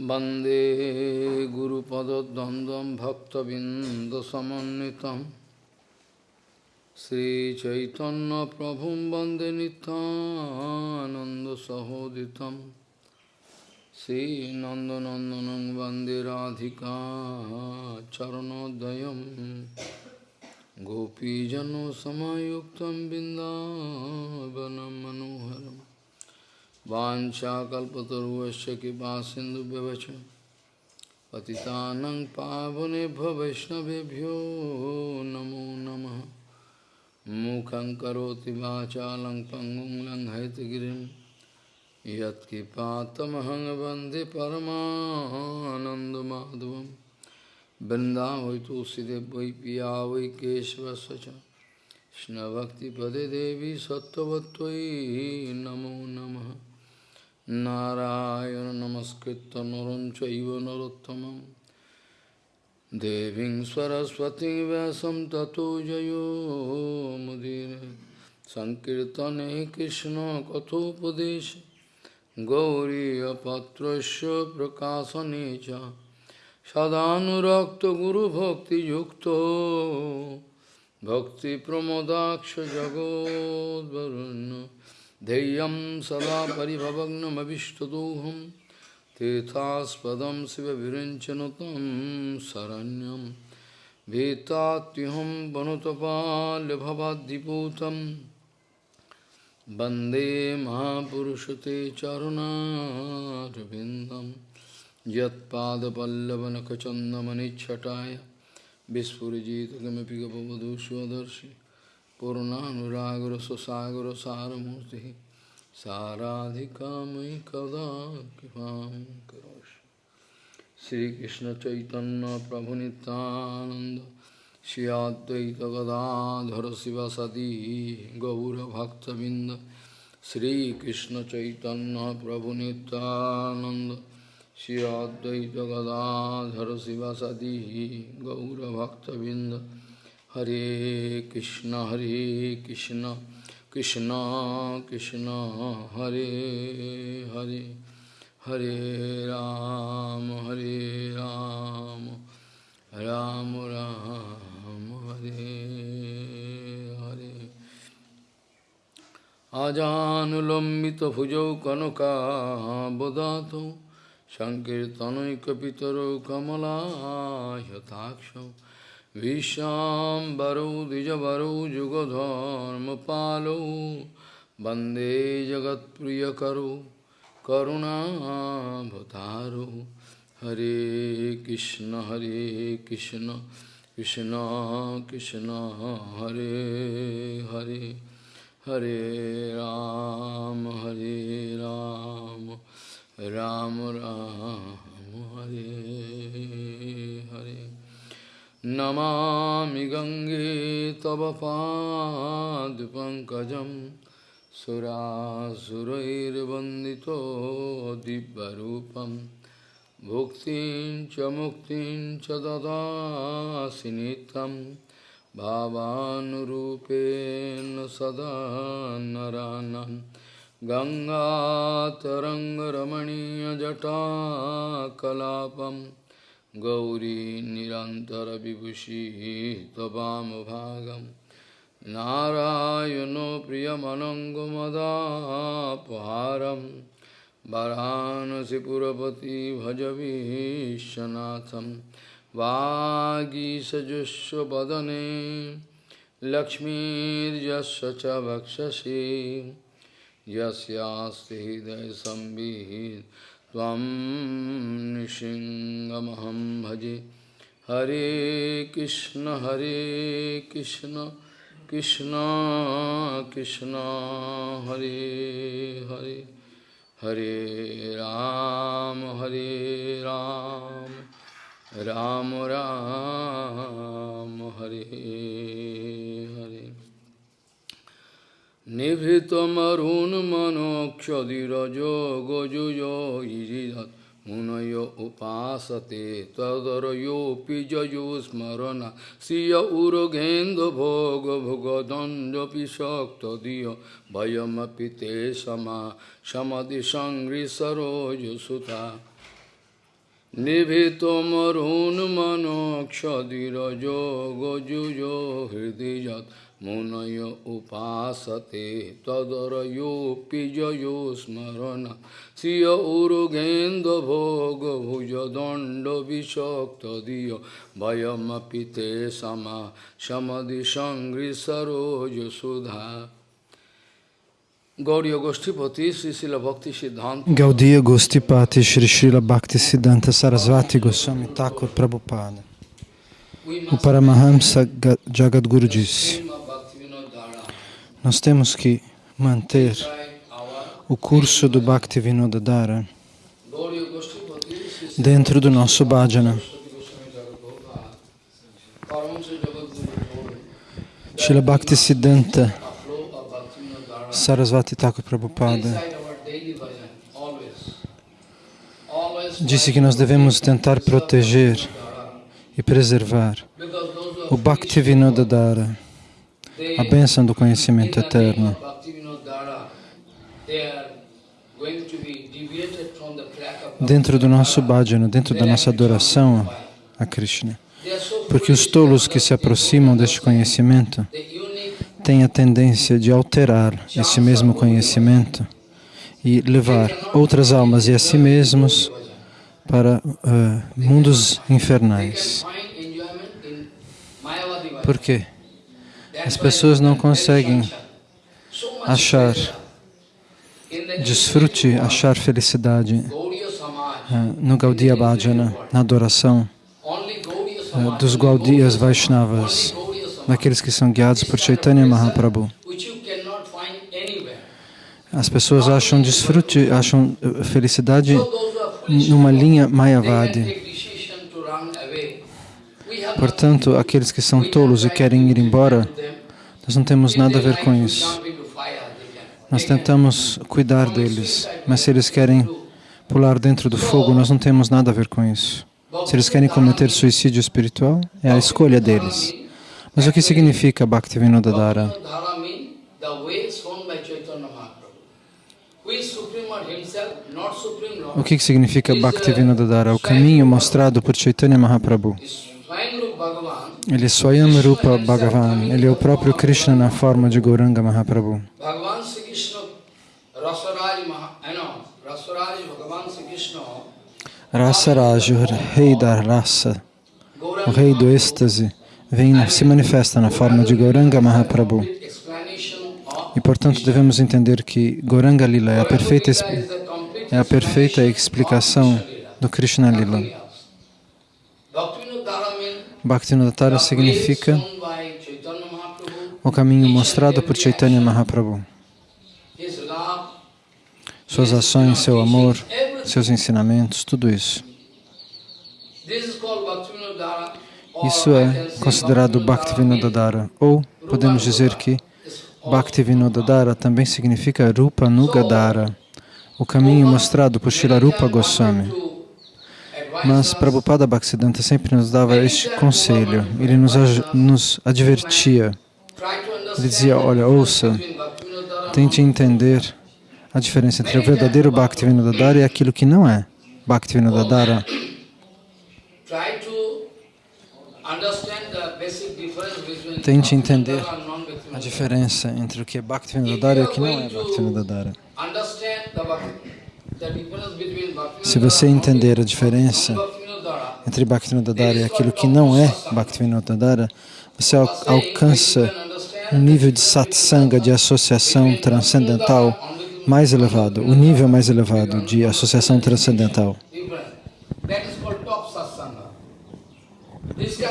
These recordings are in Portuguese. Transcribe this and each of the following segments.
वंदे गुरुपदद्वन्द्वं भक्तबिन्दसमन्वितं। श्रीचैतन्यप्रभुं वंदे नितानन्दसहोदितं श्रीनन्दनन्दनं वंदे राधिका चरणोदयं। गोपीजनसमायुक्तं बिन्दावनं मनोहरम् वाञ्छाकल्पतरुवश्च कृपा सिन्धुभ्यवच पतितानं पावनेभ्यो वैष्णवेभ्यो नमो नम। मुखं करोति वाचालं पङ्गुं लङ्घयतगिरिं यत्कृपातमहं वंदे परमानन्दमाधवं। तुलसीदेव वै पिया वै केशवस्य देवी सत्त्ववत्त्वयि नमो नमः। নারায়ণ নমস্কৃত নরঞ্চ নরোত্তমম। দেবীং সরস্বতী ব্যাসম ততো জয়োমুদির সংকীর্তনে কৃষ্ণ কথোপদেশ। গৌরীপত্র প্রকাশনে চ। সদানুরক্ত গুরুভক্তিযুক্ত ভক্তিপ্রমোদাক্ষ জগদ্বরণ্য ध्येयं सदा परिभवग्नमभिष्टदोहं तीर्थास्पदं शिवविरञ्चनु तं शरण्यं भीतात्युहं वनुतपाल्यभवाद्दिपूतं वन्दे महापुरुषते चरुणारविन्दं यत्पादपल्लवनखचन्दमनिच्छटाय विस्फुरिजित किमपि गपवधूष्वदर्शि पूर्णानुरागर सुसागर सारमूर्ति साराधिका मयि कदा कृपा करोश श्री कृष्ण चैतन्य प्रभु नितानंद श्री अद्वैत गदाधर शिव सदी गौरभक्तबिंद श्री कृष्ण चैतन्य प्रभु नितानंद श्री अद्वैत गदाधर शिव सदी गौरभक्तबिंद Hare Krishna, Hare Krishna, Krishna Krishna, Hare Hare, Hare Ram, Hare Ram, Ram Ram, Hare Hare. Ajanulambita bhujau kanaka bodhato, Sankirtanaikapitaro kamala yataksham. विश्वाम्बरौ द्विजवरौ जुगधर्मपालौ वंदे जगत्प्रियकरौ करुणाभतारौ हरे कृष्ण हरे कृष्ण कृष्ण कृष्ण, हरे हरे हरे राम हरे राम राम राम, हरे हरे। नमामि गङ्गे तव पादपङ्कजं सुरासुरैर्वन्दितो दिव्यरूपं। भुक्तिं च मुक्तिं च ददासि नित्यं। भावानुरूपेण सदा नरानं गङ्गातरङ्गरमणीयजटाकलापम् गौरी निरन्तरविभूषी त्ववामभागं नारायणो प्रियमनङ्गमदापहारं वरानसिपुरपति भजवीशनाथं वागीसजुष्वदने लक्ष्मीर्यस्य च वक्षसि। यस्यास्ति हृदयसंवित् त्वं भजे। हरे कृष्ण हरे कृष्ण कृष्ण कृष्ण, हरे हरे। हरे राम हरे राम। राम राम, हरे निभृतमरुन्मनोक्षधिरजो गोजुयो इजिदत् मुनयो उपासते तदरयोऽपि जयुस्मरण श्रिय उरुगेन्दुभोगभुगदण्डपि शक्तधिय भयमपि ते समा समधिसङ्घ्रिसरोजसुता निभितमरुन्मनोक्षधिरजो गजुजो हृदि यत् मुनय उपासते तदरयोऽपि जयो स्मरण श्रिय उरुगेन्द्रभोगभुजदण्डविषक्तधिय भयमपि ते समा समदिसङ्घ्रिसरोजसुधा Gaudiya Goshtipati, Srila Bhakti Siddhanta. Gaudiya Gostipati, Sri Srila Bhakti Siddhanta Sarasvati Goswami Thakur Prabhupada. O Paramahamsa Jagadguru disse: nós temos que manter o curso do Bhakti Vinodadara dentro do nosso bhajana. Srila Bhakti Siddhanta Sarasvati Thakur Prabhupada disse que nós devemos tentar proteger e preservar o Bhakti Vinodadara, a bênção do conhecimento eterno. Dentro do nosso bhajana, dentro da nossa adoração a Krishna. Porque os tolos que se aproximam deste conhecimento tem a tendência de alterar esse mesmo conhecimento e levar outras almas e a si mesmos para uh, mundos infernais. Por quê? As pessoas não conseguem achar desfrute, achar felicidade uh, no Gaudiya Bhajana, na adoração uh, dos Gaudiyas Vaishnavas naqueles que são guiados por Chaitanya Mahaprabhu. As pessoas acham desfrute, acham eh, felicidade numa linha Mayavadi. Portanto, aqueles que são tolos e querem ir embora, nós não temos nada a ver com isso. Nós tentamos cuidar deles, mas se eles querem pular dentro do fogo, nós não temos nada a ver com isso. Se eles querem cometer suicídio espiritual, é a escolha deles. Mas o que significa Bhaktivinoda O que significa Bhaktivinoda O caminho mostrado por Chaitanya Mahaprabhu. Ele é Swayam Rupa Bhagavan. Ele é o próprio Krishna na forma de Gauranga Mahaprabhu. Rasaraj, o rei da raça, o rei do êxtase, vem, se manifesta na forma de Gauranga Mahaprabhu. E, portanto, devemos entender que Gauranga Lila é a perfeita, é a perfeita explicação do Krishna Lila. Bhaktivinoda significa o caminho mostrado por Chaitanya Mahaprabhu. Suas ações, seu amor, seus ensinamentos, tudo isso. Isso é considerado Bhaktivinoda ou podemos dizer que Bhaktivinoda também significa Rupa Nugadara, o caminho mostrado por Shilarupa Goswami. Mas Prabhupada Bhaktisiddhanta sempre nos dava este conselho, ele nos, nos advertia. Ele dizia, olha, ouça, tente entender a diferença entre o verdadeiro Bhaktivinoda e aquilo que não é Bhaktivinoda Tente entender a diferença entre o que é Bhaktivinoda e o que não é Bhaktivinoda. Se você entender a diferença entre Bhaktivinoda e aquilo que não é Bhaktivinoda, você alcança um nível de satsanga, de associação transcendental mais elevado, o nível mais elevado de associação transcendental.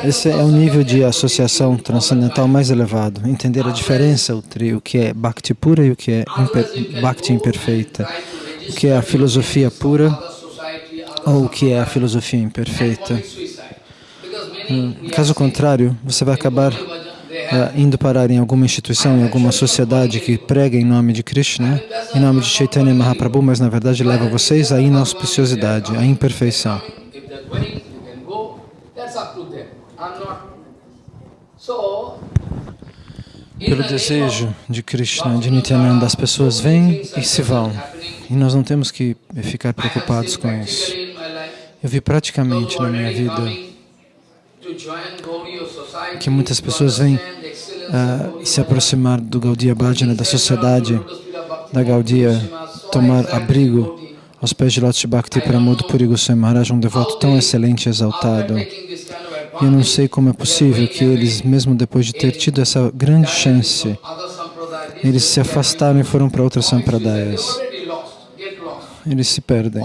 Esse é o nível de associação transcendental mais elevado. Entender a diferença entre o que é Bhakti pura e o que é imper Bhakti imperfeita. O que é a filosofia pura ou o que é a filosofia imperfeita. Hum, caso contrário, você vai acabar uh, indo parar em alguma instituição, em alguma sociedade que prega em nome de Krishna, em nome de Chaitanya Mahaprabhu, mas na verdade leva vocês à inauspiciosidade, à imperfeição. Pelo desejo de Krishna, de Nityananda, as pessoas vêm e se vão. E nós não temos que ficar preocupados com isso. Eu vi praticamente na minha vida que muitas pessoas vêm uh, se aproximar do Gaudiya Bhajana, da sociedade da Gaudiya, tomar abrigo aos pés de Lotus Bhakti Pramod Puri Goswami Maharaj, um devoto tão excelente e exaltado. E eu não sei como é possível que eles, mesmo depois de ter tido essa grande chance, eles se afastaram e foram para outras sampradayas. Eles se perdem.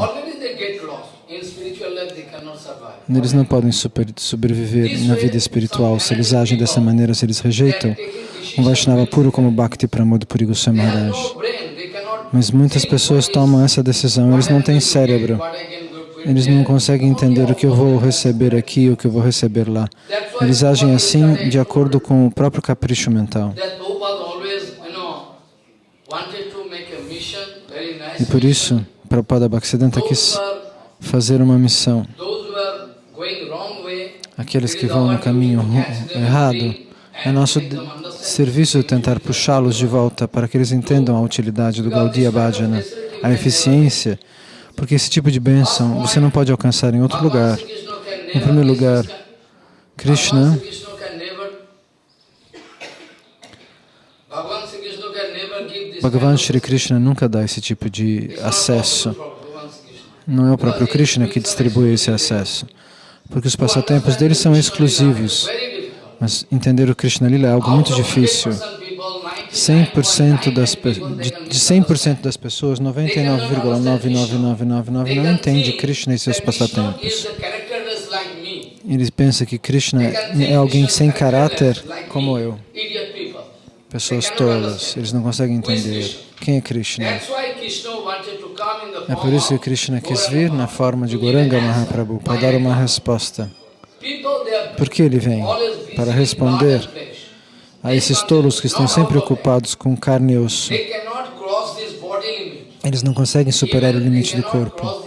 Eles não podem sobreviver na vida espiritual. Se eles agem dessa maneira, se eles rejeitam um Vaishnava puro como Bhakti Pramod Puri Goswami Maharaj. Mas muitas pessoas tomam essa decisão, eles não têm cérebro. Eles não conseguem entender o que eu vou receber aqui e o que eu vou receber lá. Eles agem assim de acordo com o próprio capricho mental. E por isso, Prabhupada Bhaktisiddhanta quis fazer uma missão. Aqueles que vão no caminho errado, é nosso serviço tentar puxá-los de volta para que eles entendam a utilidade do Gaudiya Bhajana, a eficiência, porque esse tipo de bênção você não pode alcançar em outro lugar. Em primeiro lugar, Krishna Bhagavan Shri Krishna nunca dá esse tipo de acesso. Não é o próprio Krishna que distribui esse acesso, porque os passatempos dele são exclusivos. Mas entender o Krishna Lila é algo muito difícil. 100% das, de 100% das pessoas, 99,99999 não entende Krishna e seus passatempos. Eles pensam que Krishna é alguém sem caráter como eu. Pessoas tolas, eles não conseguem entender quem é Krishna. É por isso que Krishna quis vir na forma de Goranga Mahaprabhu para dar uma resposta. Por que ele vem? Para responder a esses tolos que estão sempre ocupados com carne e osso. Eles não conseguem superar o limite do corpo.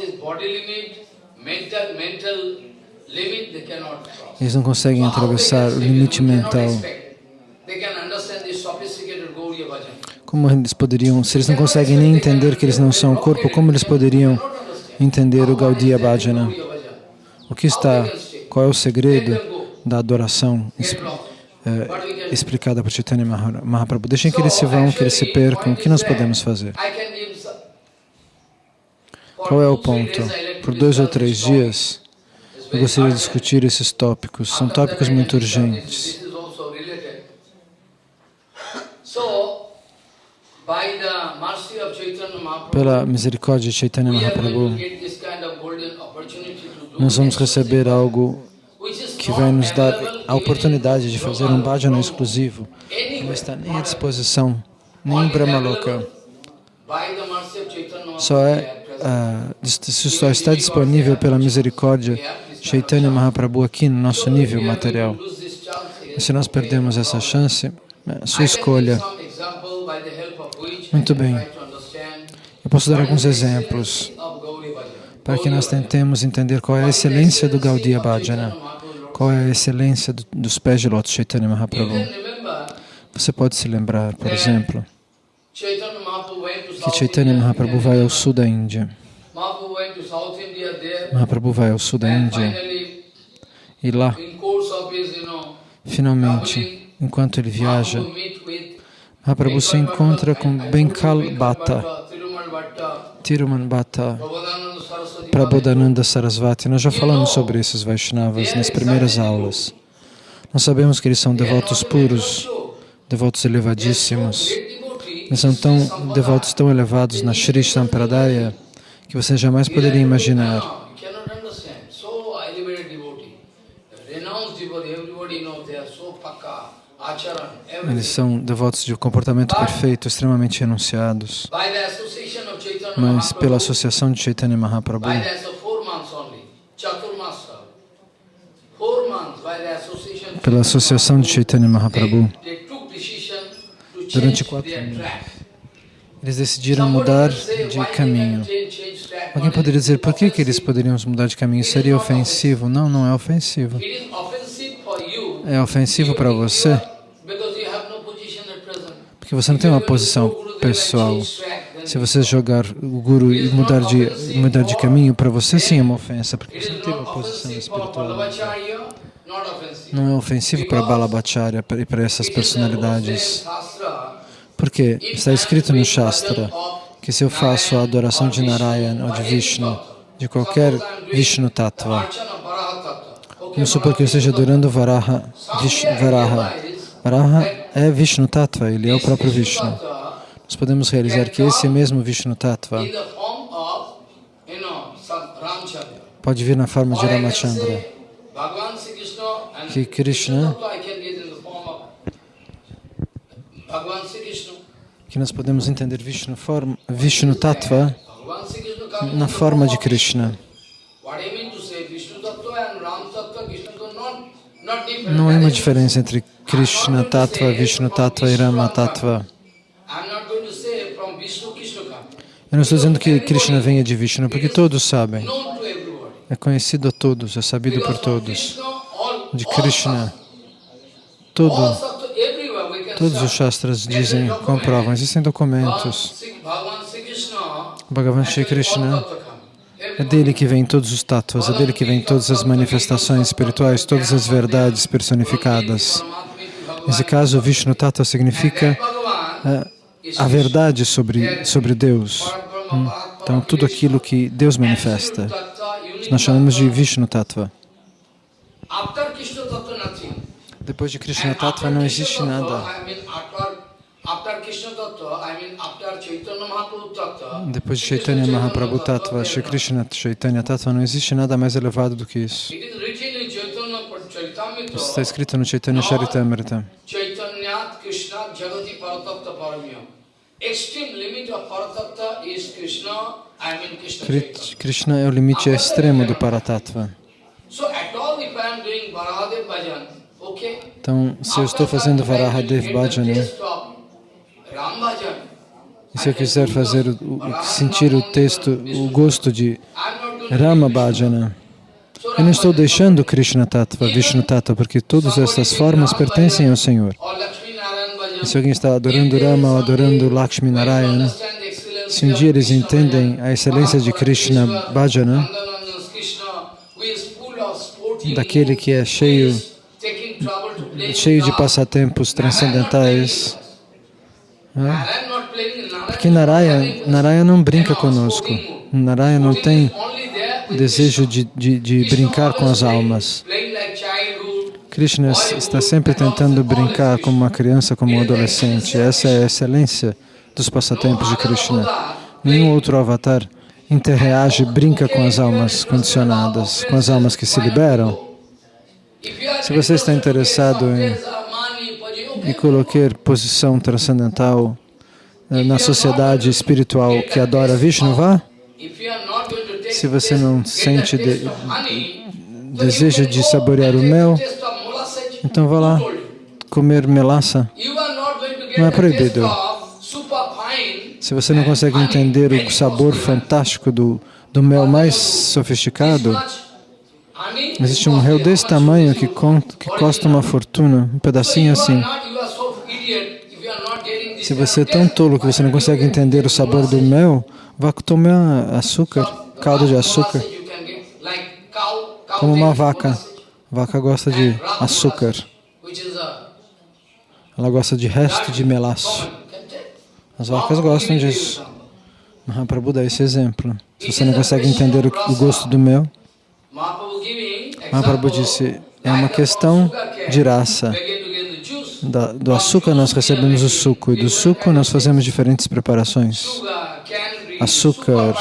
Eles não conseguem atravessar o limite mental. Como eles poderiam, se eles não conseguem nem entender que eles não são o corpo, como eles poderiam entender o Gaudiya Bhajana? O que está, qual é o segredo da adoração é, explicada por Chaitanya Mahaprabhu? Deixem que eles se vão, que eles se percam, o que nós podemos fazer? Qual é o ponto? Por dois ou três dias, eu gostaria de discutir esses tópicos. São tópicos muito urgentes. Pela misericórdia de Chaitanya Mahaprabhu, nós vamos receber algo que vai nos dar a oportunidade de fazer um bhajana exclusivo, que não está nem à disposição, nem em Brahmaloka. Só é, uh, só está disponível pela misericórdia Chaitanya Mahaprabhu aqui no nosso nível material. E se nós perdemos essa chance, é sua escolha. Muito bem. Eu posso dar alguns exemplos para que nós tentemos entender qual é a excelência do Gaudiya Bhajana, qual é a excelência do, dos pés de Lotus Chaitanya Mahaprabhu. Você pode se lembrar, por exemplo, que Chaitanya Mahaprabhu vai ao sul da Índia. Mahaprabhu vai ao sul da Índia e lá, finalmente, enquanto ele viaja, Mahaprabhu se encontra com Benkal Bhatta, Tiruman Bhatta, Prabodhananda Sarasvati. Nós já falamos sobre esses Vaishnavas nas primeiras aulas. Nós sabemos que eles são devotos puros, devotos elevadíssimos. Eles são tão devotos tão elevados na Shri Sampradaya que você jamais poderia imaginar. Eles são devotos de um comportamento perfeito, extremamente renunciados. Mas pela associação de Chaitanya Mahaprabhu, pela associação de Chaitanya Mahaprabhu, durante quatro anos, eles decidiram mudar de caminho. Alguém poderia dizer, por que, que eles poderiam mudar de caminho? Seria ofensivo? Não, não é ofensivo. É ofensivo para você porque você não tem uma posição pessoal. Se você jogar o Guru e mudar de, mudar de caminho, para você sim é uma ofensa, porque você não tem uma posição espiritual. Não é ofensivo para Balabhacharya e para essas personalidades. Porque está escrito no Shastra que se eu faço a adoração de Narayan ou de Vishnu, de qualquer Vishnu Tattva, vamos supor que eu esteja adorando Varaha, Vish, Varaha. Varaha é Vishnu Tattva, ele é o próprio Vishnu. Nós podemos realizar que esse mesmo Vishnu Tattva pode vir na forma de Ramachandra. Que Krishna-. Que nós podemos entender Vishnu, forma, Vishnu Tattva na forma de Krishna. What I mean to say, Vishnu Tattva and Ram Tattva, Krishna Tattva, not, not different. Não há uma diferença entre Krishna Tattva, Vishnu Tattva e Rama Tattva. Eu não estou dizendo que Krishna venha de Vishnu, porque todos sabem. É conhecido a todos, é sabido por todos. De Krishna, todo, todos os. Shastras dizem, comprovam, existem documentos. Bhagavan Shri Krishna. É dele que vem todos os tattvas, é dele que vem todas as manifestações espirituais, todas as verdades personificadas. Nesse caso, Vishnu Tattva significa Bhagavan eh, a verdade sobre, sobre Deus. Hum. Então, tudo aquilo que Deus manifesta. Nós chamamos de Vishnu Tattva. Depois de Krishna Tattva não existe nada. Depois de Chaitanya Mahaprabhu Tattva, Shri Krishna Chaitanya Tattva, não existe nada mais elevado do que isso. Isso está escrito no Chaitanya Charitamrita. Krishna é o limite extremo do Paratattva. Então, se eu estou fazendo Varahadev Bhajan, e se eu quiser fazer, o, sentir o texto, o gosto de Rama Bhajana, eu não estou deixando Krishna Tattva, Vishnu Tattva, porque todas essas formas pertencem ao Senhor. E se alguém está adorando Rama ou adorando Lakshmi Narayan, Understand the excellency se um dia eles entendem a excelência de Krishna Bhajana, daquele que é cheio, cheio de passatempos transcendentais, né? Narayan not playing, Narayan Porque is Naraya, having Naraya não brinca conosco. sporting mood. Naraya não tem desejo de, de, de brincar com as almas. Krishna está sempre tentando brincar como uma criança, como um adolescente. Essa é a excelência dos passatempos de Krishna. Nenhum outro avatar interreage, brinca com as almas condicionadas, com as almas que se liberam. Se você está interessado em, em colocar posição transcendental na sociedade espiritual que adora Vishnu, vá. if you are not going to take Se você não sente de- desejo de saborear o mel, então vá lá comer get Não é proibido. Se você não consegue entender o sabor fantástico do, do mel mais sofisticado, existe um réu desse tamanho que, que custa uma fortuna, um pedacinho assim. are not, you are so idiot if you are not getting this Se você é tão tolo que você não consegue entender o sabor do mel, vá tomar açúcar, caldo de açúcar, como uma vaca. Vaca gosta de açúcar, ela gosta de resto de melaço. As vacas gostam disso. Mahaprabhu dá esse exemplo. Se você não consegue entender o, gosto do mel, Mahaprabhu disse, é uma questão de raça. Da- do açúcar nós recebemos o suco e do suco nós fazemos diferentes preparações. Açúcar,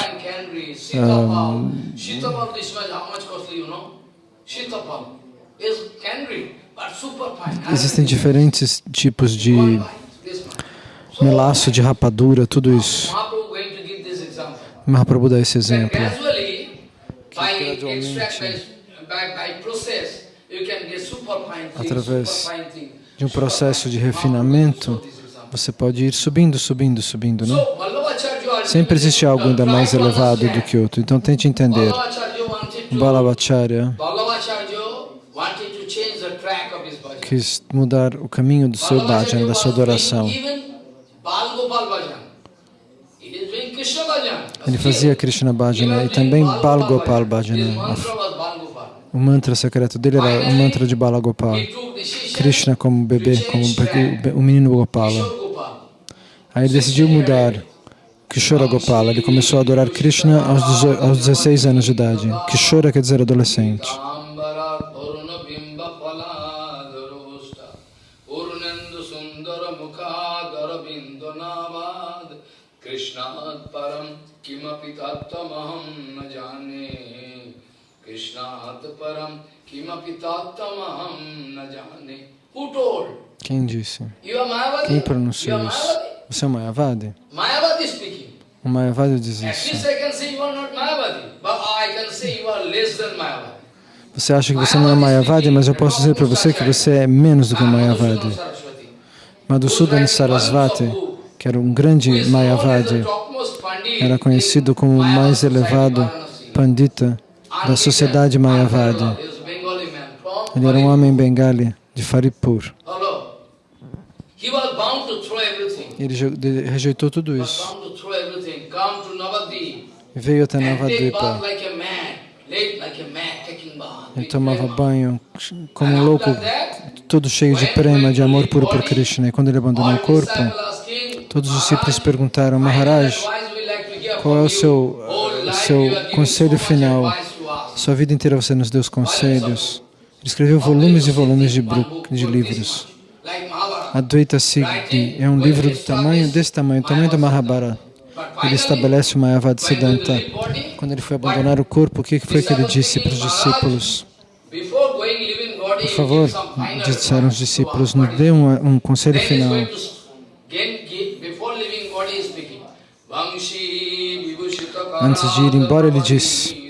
but superfine. Existem diferentes tipos de melaço, de rapadura, tudo isso. Mahaprabhu dá esse exemplo. gradualmente, Através. De um processo de refinamento, você pode ir subindo, subindo, subindo, né? So, Vallabhacharya Sempre existe algo ainda mais elevado do que outro. Então tente entender. Bhajan. quis mudar o caminho do seu bhajan, da sua adoração. Ele fazia Krishna Bhajana e também Bal Gopal Bhajana. O mantra secreto dele era o mantra de Bala Gopal. He took decision Krishna como bebê, como o menino Gopala. Aí ele decidiu mudar Kishora Gopala. Ele começou a adorar Krishna aos 18 aos 16 anos de idade. Kishora quer dizer adolescente. Krishnat Param Kimapi Na Jane Quem disse? Quem pronunciou isso? Você é um Mayavadi? O Mayavadi diz isso. Você acha que você não é Mayavadi, mas eu posso dizer para você que você é menos do que um Mayavadi. Madhusudan Sarasvati, que era um grande Mayavadi, era conhecido como o mais elevado Pandita da sociedade Mayavadi. Ele era um homem bengali de Faripur. Ele rejeitou tudo isso veio até and take bath Navadvipa. like a man. Late like a man taking bath. Ele tomava banho como um louco, todo cheio de prema, de amor puro por Krishna. E quando ele abandonou o corpo, todos os discípulos "Maharaj, perguntaram, Maharaj, qual é o seu, seu conselho final? Advice to us." Sua vida inteira você nos deu os conselhos. Ele escreveu volumes e volumes de, de livros. Advaita Siddhi é um livro do tamanho desse tamanho, o tamanho do Mahabharata. Ele estabelece o Mayavad Siddhanta. Quando ele foi abandonar o corpo, o que foi que ele disse para os discípulos? Por favor, disseram os discípulos, nos dê um, um conselho final. Antes de ir embora, ele disse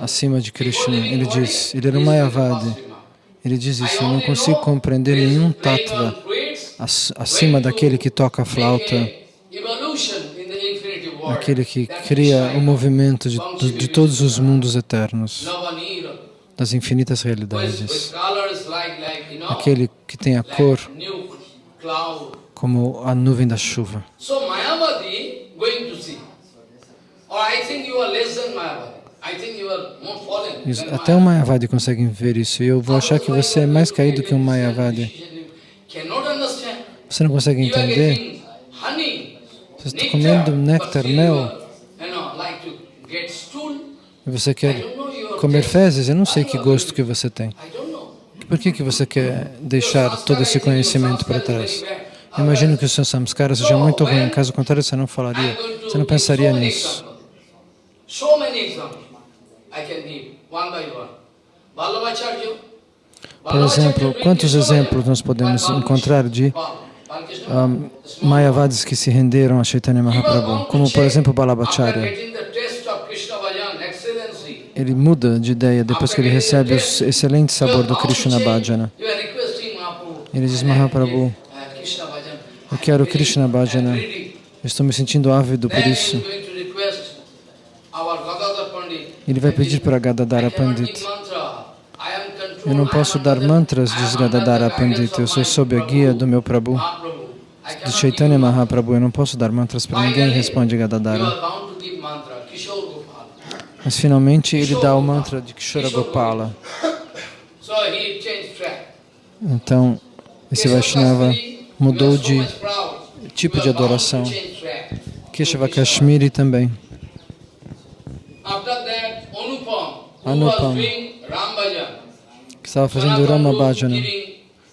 acima de Krishna. Ele diz, ele era Mayavadi. Ele diz isso, eu não consigo compreender nenhum tattva acima daquele que toca a flauta, aquele que cria o movimento de, de, de todos os mundos eternos, das infinitas realidades. Aquele que tem a cor como a nuvem da chuva. Or I think you are less than Mayavadi. Isso, Até um Mayavadi. Consegue ver isso e eu vou achar que você é mais caído que um Mayavadi. Você não consegue entender? Você está comendo néctar, mel, e você quer comer fezes? Eu não sei que gosto que você tem. Por que, que você quer deixar todo esse conhecimento para trás? Eu imagino que o seu samskara seja muito ruim, caso contrário você não falaria, você não pensaria nisso. Por exemplo, quantos exemplos nós podemos encontrar de um, Mayavadis que se renderam a Chaitanya Mahaprabhu? Como, por exemplo, Balabhacharya. Ele muda de ideia depois que ele recebe o excelente sabor do Krishna Bhajana. Ele diz, Mahaprabhu, eu quero Krishna Bhajana. Eu estou me sentindo ávido por isso. Ele vai pedir para Gadadara Pandit. Eu não posso dar mantras, diz Gadadara Pandit. Eu sou sob a guia do meu Prabhu, de Chaitanya Mahaprabhu. Eu não posso dar mantras para ninguém, responde Gadadara. Mas finalmente ele dá o mantra de Kishora Gopala. Então, esse Vaishnava mudou de tipo de adoração. Keshava Kashmiri também. Anupam, que estava fazendo Rama Bhajana.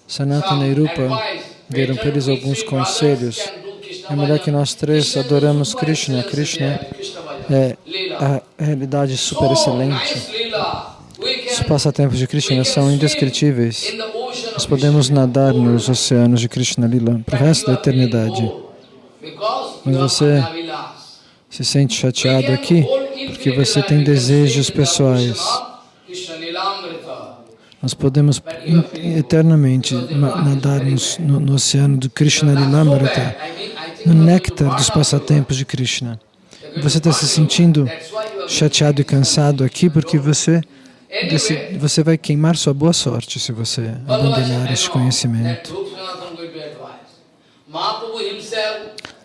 Sanatana e Rupa deram para eles alguns conselhos. É melhor que nós três adoramos Krishna. Krishna é a realidade super excelente. Os passatempos de Krishna são indescritíveis. Nós podemos nadar nos oceanos de Krishna Lila para o resto da eternidade. Mas você se sente chateado aqui, porque você tem desejos pessoais. Nós podemos eternamente nadar no, no oceano do Krishna Lilamrita, no néctar dos passatempos de Krishna. Você está se sentindo chateado e cansado aqui porque você, você vai queimar sua boa sorte se você abandonar este conhecimento.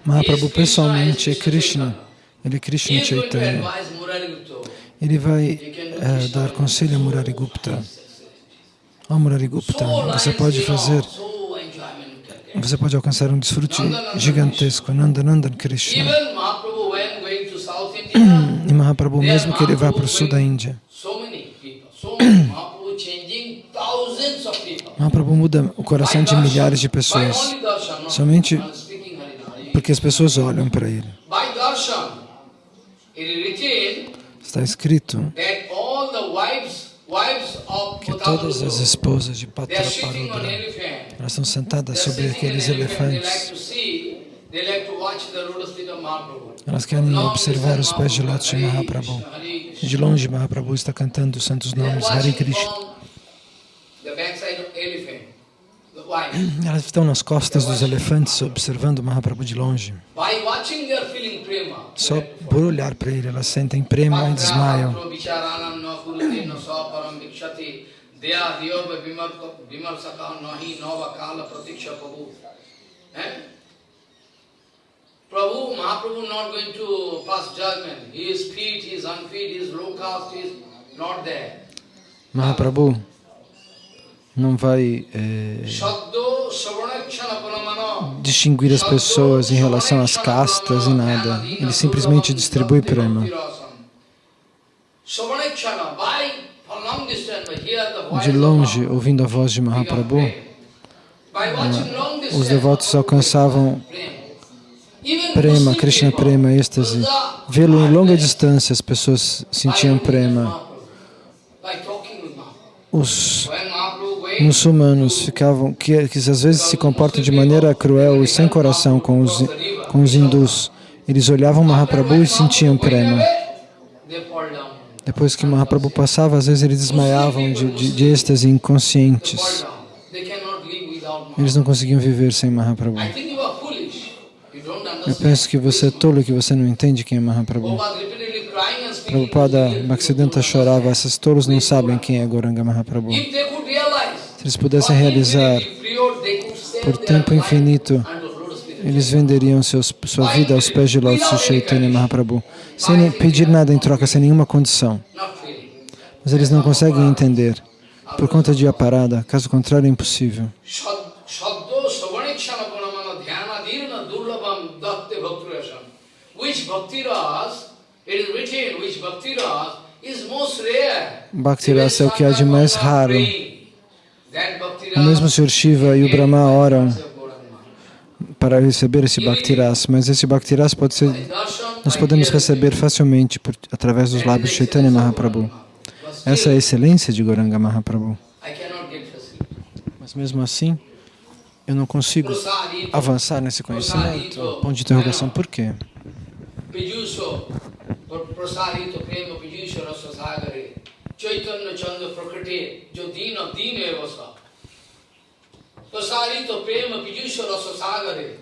Mahaprabhu pessoalmente é Krishna, ele é Krishna Chaitanya. Ele vai é, dar conselho a Murari Gupta. Ó oh, Murari Gupta, você pode fazer, você pode alcançar um desfrute gigantesco, Nandanandan Krishna. E Mahaprabhu, mesmo que ele vá para o sul da Índia, Mahaprabhu muda o coração de milhares de pessoas, somente porque as pessoas olham para ele. Está escrito que todas as esposas de Patraparudra, elas estão sentadas sobre aqueles elefantes. Elas querem observar os pés de Lótus de Mahaprabhu. De longe, Mahaprabhu está cantando os santos nomes, Hare Krishna. Elas estão nas costas dos elefantes observando Mahaprabhu de longe. Só por olhar para ele, elas sentem prema e desmaiam. Prabhu, Mahaprabhu not going to pass judgment. He is fit, he is unfit, he is low caste, he is not there. Mahaprabhu não vai é, distinguir as pessoas em relação às castas e nada. Ele simplesmente distribui prema. De longe, ouvindo a voz de Mahaprabhu, é, os devotos alcançavam prema, Krishna prema, êxtase. Vê-lo em longa distância, as pessoas sentiam prema. Os muçulmanos ficavam, que, que às vezes se comportam de maneira cruel e sem coração com os, com os hindus. Eles olhavam Mahaprabhu e sentiam prema. Depois que Mahaprabhu passava, às vezes eles desmaiavam de, de, de êxtase inconscientes. Eles não conseguiam viver sem Mahaprabhu. Eu penso que você é tolo, que você não entende quem é Mahaprabhu. Prabhupada Bhaktisiddhanta chorava, esses tolos não sabem quem é Goranga Mahaprabhu. Se eles pudessem realizar por tempo infinito, eles venderiam seus, sua vida aos pés de Lótus Chaitanya Mahaprabhu, sem pedir nada em troca, sem nenhuma condição. Mas eles não conseguem entender, por conta de aparada, caso contrário é impossível. Bhakti Rasa é o que há de mais raro. O mesmo Sr. Shiva e o Brahma oram para receber esse Bhaktiras, mas esse Bhaktiras pode ser, nós podemos receber facilmente por, através dos lábios de Chaitanya Mahaprabhu. Essa é a excelência de Goranga Mahaprabhu. Mas mesmo assim, eu não consigo avançar nesse conhecimento. Ponto de interrogação, por quê? Chaitanya Chanda Prakriti Jodina Dina Evasa Prasarito Prema Pijusha Rasa Sagare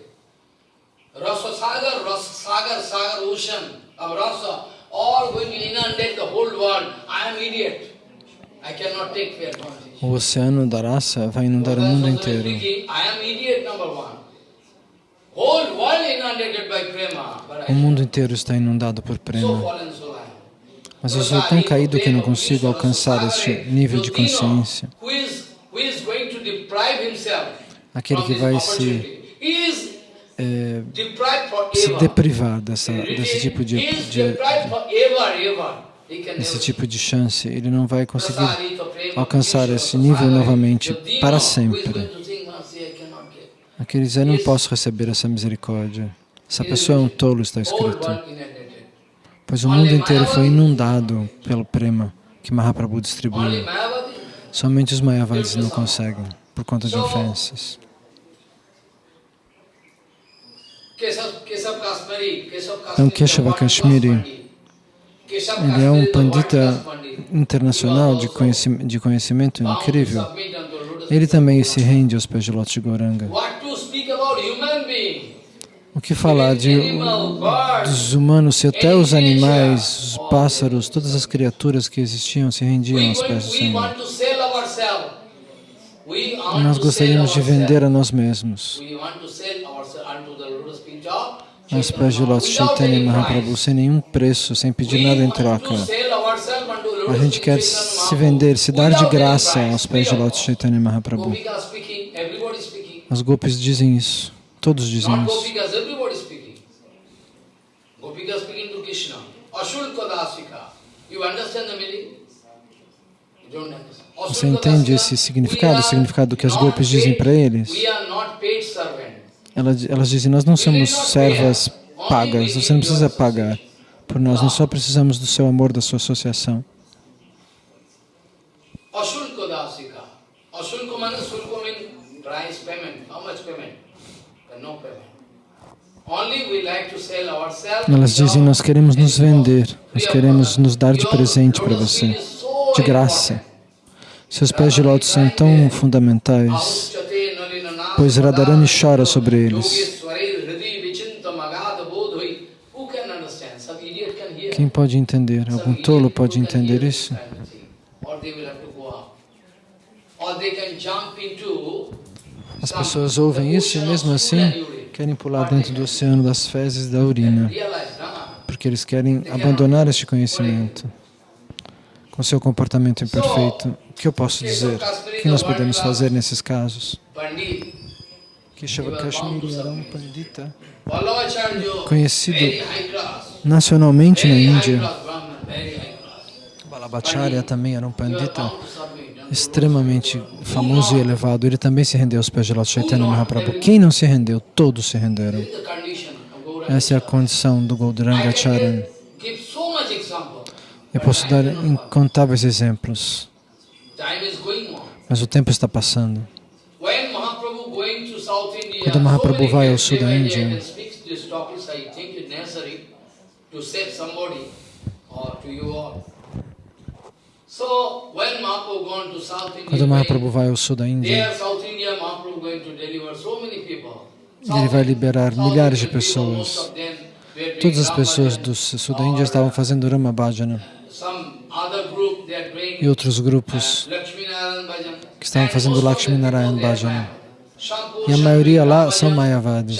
Rasa Sagar, Rasa Sagar, Sagar Ocean of Rasa all going to inundate the whole world. I am idiot. I cannot take fair advantage. O oceano da raça vai inundar o mundo inteiro. O mundo inteiro está inundado por prema. Mas eu sou tão caído que não consigo alcançar este nível de consciência. Aquele que vai se, é, se deprivar dessa, desse tipo de, de, desse tipo de chance, ele não vai conseguir alcançar esse nível novamente para sempre. Aquele dizer, eu não posso receber essa misericórdia. Essa pessoa é um tolo, está escrito pois o mundo inteiro foi inundado pelo prema que Mahaprabhu distribuiu. Somente os Mayavadis não conseguem, por conta de ofensas. Então, Keshava Kashmiri, Ele é um pandita internacional de conheci- de conhecimento incrível. Ele também se rende aos pés de Lótus Goranga. O que falar de, dos humanos se até os animais, os pássaros, todas as criaturas que existiam se rendiam aos pés do Senhor. Nós gostaríamos de vender a nós mesmos lotus aos pés de without Chaitanya any Mahaprabhu, sem nenhum preço, sem pedir nada em troca. A lotus gente quer se vender, se dar de graça aos pés de Lótus Chaitanya Mahaprabhu. As gopis dizem isso, todos dizem isso. Gopika speaking to Krishna. Ashulka dasika. You understand the meaning? You don't understand. Você entende esse significado, o significado do que as gopis dizem para eles? Elas, elas dizem, nós não somos servas pagas, você não precisa pagar por nós, nós só precisamos do seu amor, da sua associação. Ashulka dasika. Shulka means price payment. How much payment? Elas dizem, nós queremos nos vender, nós queremos nos dar de presente para você, de graça. Seus pés de lótus são tão fundamentais, pois Radharani chora sobre eles. Quem pode entender? Algum tolo pode entender isso? Or they will have to go out. Or they can jump into As pessoas ouvem isso e mesmo assim querem pular dentro do oceano das fezes da urina, porque eles querem abandonar este conhecimento com seu comportamento imperfeito. O que eu posso dizer? O que nós podemos fazer nesses casos? Keshava Kashmiri era um pandita conhecido nacionalmente na Índia. Balabhacharya também era um pandita extremamente famoso e elevado. Ele também se rendeu aos pés de Lord Chaitanya Mahaprabhu. Quem não se rendeu? Todos se renderam. Essa é a condição do example. Eu posso dar incontáveis exemplos, mas o tempo está passando. Quando Mahaprabhu vai ao sul da Índia, to save somebody or to you all. So when Mahaprabhu gone to South India, Quando Mahaprabhu vai ao sul da Índia, ele vai liberar milhares de pessoas. Todas as pessoas do sul da Índia estavam fazendo Rama Bhajana e outros grupos Narayan que estavam fazendo Lakshmi Narayan Bhajana. E a maioria lá são Mayavadis.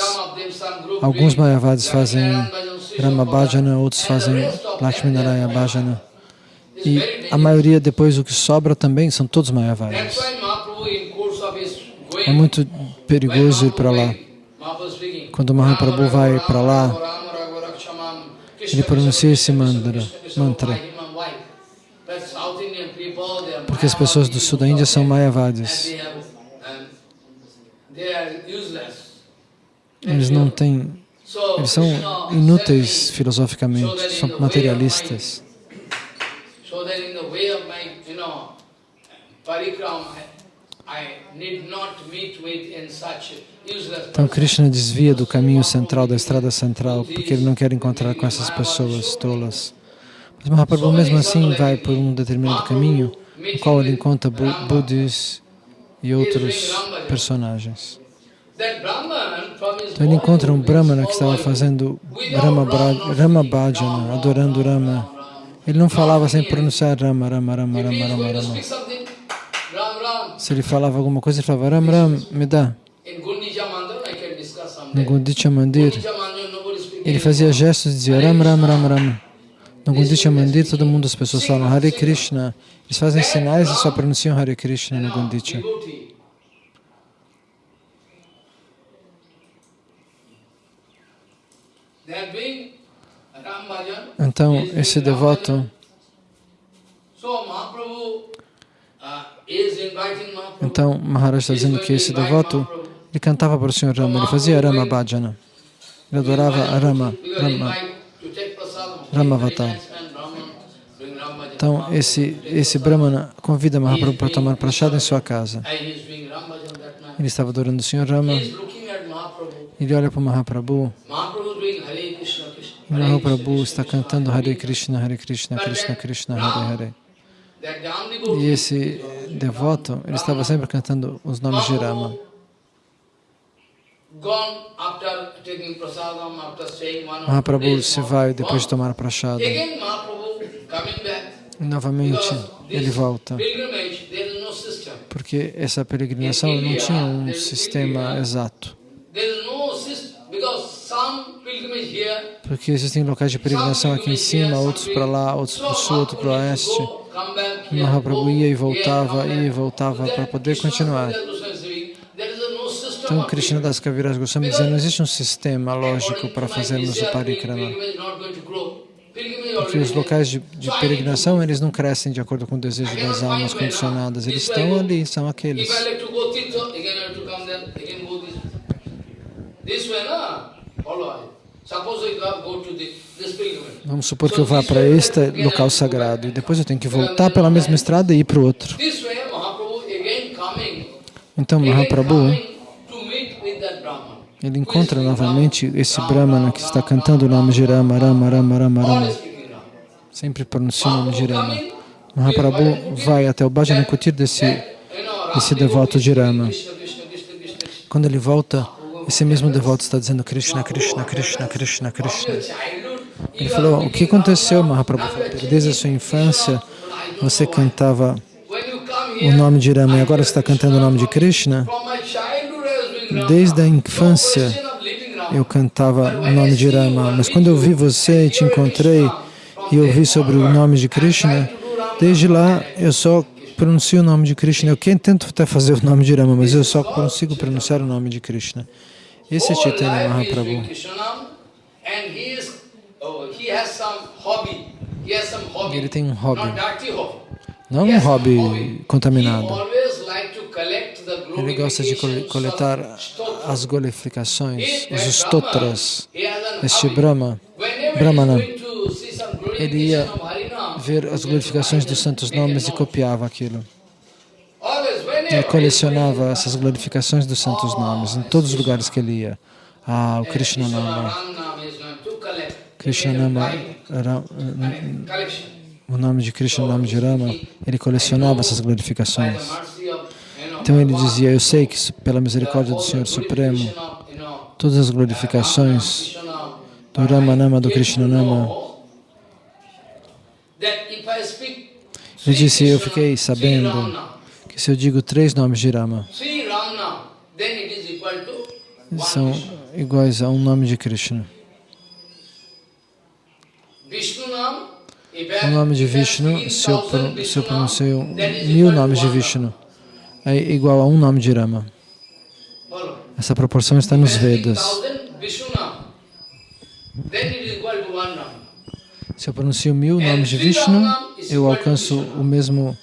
Alguns Mayavadis fazem Narayan Rama Bhajana, outros fazem Lakshmi Mayavadis. Bhajana. E a maioria, depois o que sobra também, são todos Mayavadis. É muito perigoso ir para lá. Quando Mahaprabhu vai para lá, ele pronuncia esse mantra, mantra. Porque as pessoas do sul da Índia são Mayavadis. Eles não têm, eles são inúteis filosoficamente, são materialistas. So that in the way of my, you know, parikram, I, I need not meet with in such useless Então. Krishna desvia do caminho central, da estrada central, porque ele não quer encontrar com essas pessoas tolas. Mas Mahaprabhu mesmo assim vai por um determinado caminho, no qual ele encontra bu buddhis e outros personagens. Então ele encontra um Brahmana que estava fazendo Rama, Ram, Bra- not Rama speaking, Bhajana, adorando Ram, Rama. Ele não falava sem pronunciar Rama, Rama, Rama, Rama, Rama, Rama. Se ele falava alguma coisa, ele falava Ram, Ram, me dá. No. Gundicha Mandir, Gundicha Mandir, ele fazia gestos e dizia Ram, Ram, Ram, Ram. No Gundicha Mandir, todo mundo, as pessoas falam Hare Krishna. Eles fazem sinais e só pronunciam Hare Krishna no Gundicha. They are doing. Então, esse devoto, então Maharaj está dizendo que esse devoto, ele cantava para o Senhor Rama, ele fazia Rama Bhajana. Ele adorava Rama, Rama. Ramavatar. Então, esse, esse Brahmana convida Mahaprabhu para tomar prachada em sua casa. Ele estava adorando o Senhor Rama. Ele olha para o Mahaprabhu. Mahaprabhu is doing Hare Krishna Krishna. E Mahaprabhu está cantando Hare Krishna, Hare Krishna, Krishna Krishna, Hare Hare. E esse devoto, ele estava sempre cantando os nomes de Rama. Mahaprabhu se vai depois de tomar prachada. E novamente ele volta. Porque essa peregrinação não tinha um sistema exato. No Porque existem locais de peregrinação aqui em cima, outros para lá, outros para o sul, outros para o oeste. Mahaprabhu go, ia e here, voltava, ia e voltava para poder Krishna continuar. No Então, Krishna Das Kaviraj Goswami dizia, não existe um sistema lógico para fazermos o parikrama. Porque os locais de, de peregrinação, eles não crescem de acordo com o desejo das almas condicionadas. Eles estão ali, são aqueles. This. Way, na? Vamos supor que eu vá para este local sagrado e depois eu tenho que voltar pela mesma estrada e ir para o outro. Então, Mahaprabhu, ele encontra novamente esse Brahmana que está cantando o nome de Rama, Rama, Rama, Rama, Rama. Sempre pronuncia o nome de Rama. Mahaprabhu vai até o Bhajan Kutir desse, you know, esse Ram devoto de Rama. Quando ele volta, esse mesmo devoto está dizendo Krishna, Krishna, Krishna, Krishna, Krishna. Ele falou, o que aconteceu, Mahaprabhu? Desde a sua infância, você cantava o nome de Rama e agora está cantando o nome de Krishna. Desde a infância, eu cantava o nome de Rama, mas quando eu vi você e te encontrei e ouvi sobre o nome de Krishna, desde lá eu só pronuncio o nome de Krishna. Eu tento até fazer o nome de Rama, mas eu só consigo pronunciar o nome de Krishna. Esse é Chaitanya Mahaprabhu. oh. Ele tem um hobby. Não um hobby contaminado. Ele gosta de coletar as glorificações, He, os stotras. Este. Brahma, Brahmana, ele ia ver as glorificações dos santos nomes e copiava aquilo. Ele colecionava essas glorificações dos santos nomes em todos os lugares que ele ia. Ah, o Krishna Nama. Krishna Nama, collection. o nome de Krishna, o nome de Rama, ele colecionava essas glorificações. Então ele dizia, eu sei que pela misericórdia do Senhor Supremo, todas as glorificações do Ramanama, do Krishnanama, ele disse, eu fiquei sabendo que se eu digo três nomes de Rama, são iguais a um nome de Krishna. O nome de Vishnu, se eu, pro- se eu pronuncio mil nomes de Vishnu, é igual a um nome de Rama. Essa proporção está nos Vedas. Se eu pronuncio mil nomes de Vishnu, eu alcanço o mesmo,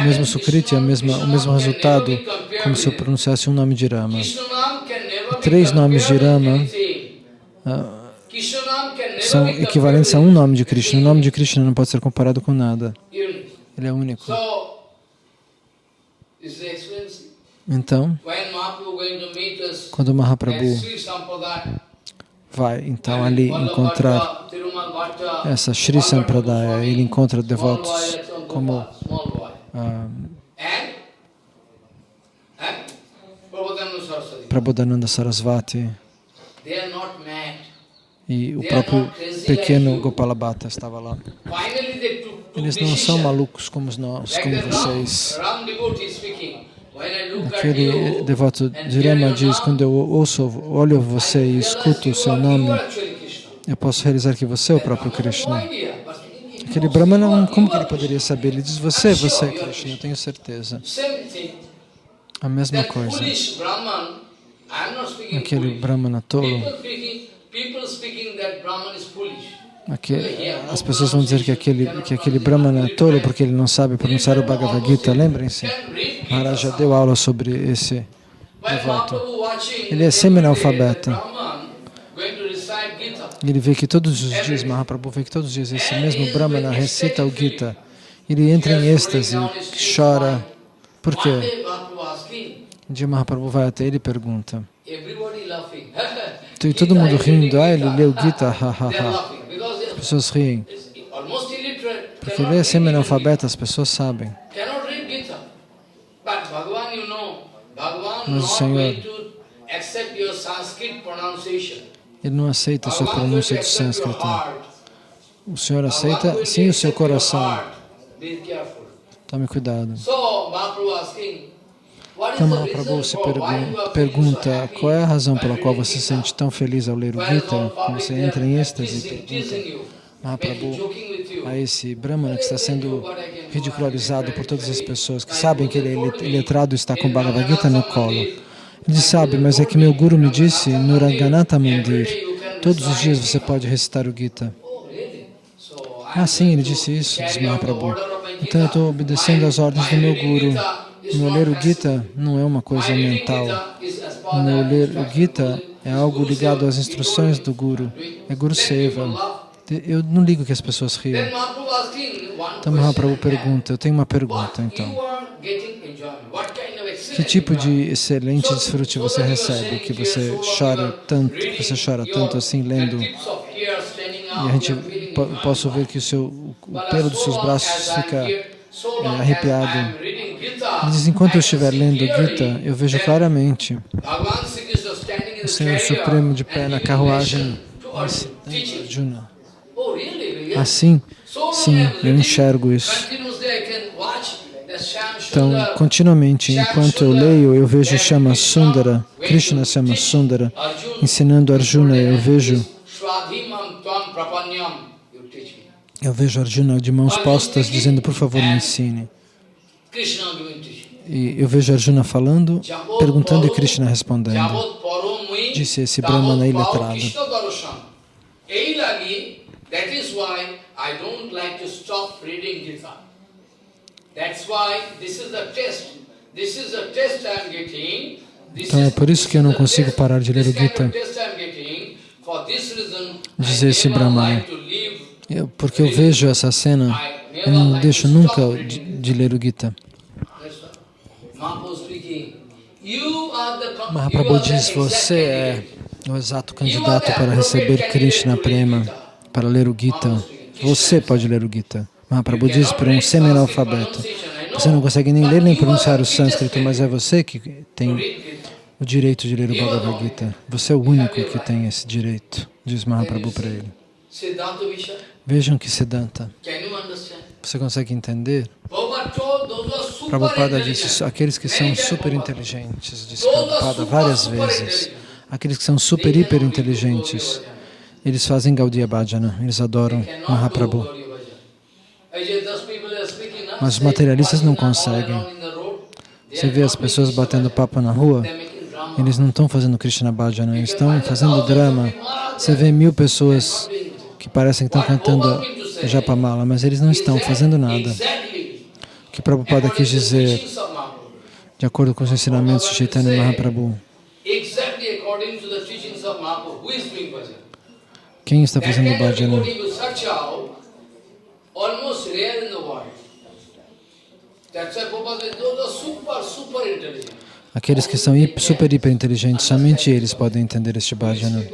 o mesmo Sukriti, o mesmo resultado, como se eu pronunciasse um nome de Rama. Três nomes de Rama Ah, são equivalentes a um nome de Krishna. O nome de Krishna não pode ser comparado com nada. Ele é único. Então, quando o Mahaprabhu vai então ali encontrar essa Sri Sampradaya, ele encontra devotos como Prabodhananda Sarasvati. E o próprio pequeno Gopala Bhatta estava lá. Eles não são malucos como nós, como vocês. Aquele you, devoto de Rama diz, quando eu ouço, olho você e escuto o seu nome, eu posso realizar que você é o próprio Krishna. Aquele Brahmana, não- como que ele poderia saber? Ele diz, você, você é Krishna, eu tenho certeza. A mesma coisa. Aquele Brahmana tolo, as pessoas vão dizer que aquele, que aquele Brahmana é tolo porque ele não sabe pronunciar o Bhagavad Gita, lembrem-se. Maharaj já deu aula sobre esse devoto. Ele é semi-analfabeta. Ele vê que todos os dias, Mahaprabhu vê que todos os dias esse mesmo Brahmana recita o Gita. Ele entra em êxtase, chora. Por quê? Um dia Mahaprabhu vai até ele e pergunta. E todo mundo rindo, ah, ele leu Gita, ha, ha, ha. pessoas riem. Porque ele é semi-analfabeto, as pessoas sabem. Mas o Senhor- Ele não aceita a sua pronúncia do sânscrito. O Senhor aceita sim o seu coração. Tome cuidado. Então Mahaprabhu se pergunta qual é a razão pela qual você se sente tão feliz ao ler o Gita, public você entra em êxtase e pergunta Mahaprabhu a esse Brahmana que está sendo ridicularizado por todas as pessoas que sabem que ele é letrado e está com Bhagavad Gita no colo. Ele sabe, mas é que meu guru me disse no Mandir, todos os dias você pode recitar o Gita. Ah, sim, ele disse isso, diz Mahaprabhu. Então eu estou obedecendo às ordens do meu guru. Meu ler o. Gita não é uma coisa mental. Meu ler o Gita é algo ligado às instruções do Guru. É Guru Seva. Eu não ligo que as pessoas riam. Então Mahaprabhu pergunta, eu tenho uma pergunta então. Que tipo de excelente desfrute você recebe, que você chora tanto, você chora tanto assim lendo, e a gente po- posso ver que o seu o pelo dos seus braços fica é, arrepiado. Diz, enquanto eu estiver lendo Gita, eu vejo claramente o Senhor Supremo de pé na carruagem Arjuna? Assim, sim, I'm eu enxergo isso. continuously I can watch the Shyam Então, continuamente, enquanto eu leio, eu vejo Shama Sundara, Krishna Shama Sundara, ensinando Arjuna, eu vejo, eu vejo Arjuna de mãos postas dizendo, por favor, me ensine. E eu vejo Arjuna falando, perguntando e Krishna respondendo. Disse esse Brahmana iletrado. Ei that is why I don't like to stop reading Gita. Então é por isso que eu não consigo parar de ler o Gita. Diz esse Brahmana. Eu- porque eu vejo essa cena, eu não deixo nunca de, de ler o Gita. Mahaprabhu diz, você é o exato candidato para receber Krishna Prema, para ler o Gita. Você pode ler o Gita. Mahaprabhu diz para um semi-analfabeto. Você não consegue nem ler nem pronunciar o sânscrito, mas é você que tem o direito de ler o Bhagavad Gita. Você é o único que tem esse direito, diz Mahaprabhu para ele. Vejam que Siddhanta. Você consegue entender? Prabhupada disse, aqueles que são super inteligentes, disse Prabhupada várias vezes. Aqueles que são super, hiper inteligentes, eles fazem Gaudiya Bhajana, eles adoram Mahaprabhu. do Gaudiya Bhajana. I just- those people are speaking, huh? Mas os materialistas não conseguem. Você vê as pessoas batendo papo na rua, eles não estão fazendo Krishna Bhajana, eles estão fazendo drama. Você vê mil pessoas que parecem que estão cantando Japamala, mas eles não estão fazendo nada. O que Prabhupada quis dizer, de acordo com os ensinamentos de Chaitanya Mahaprabhu, quem está fazendo Bhajana? Aqueles que são super, hiper inteligentes, somente eles podem entender este Bhajana.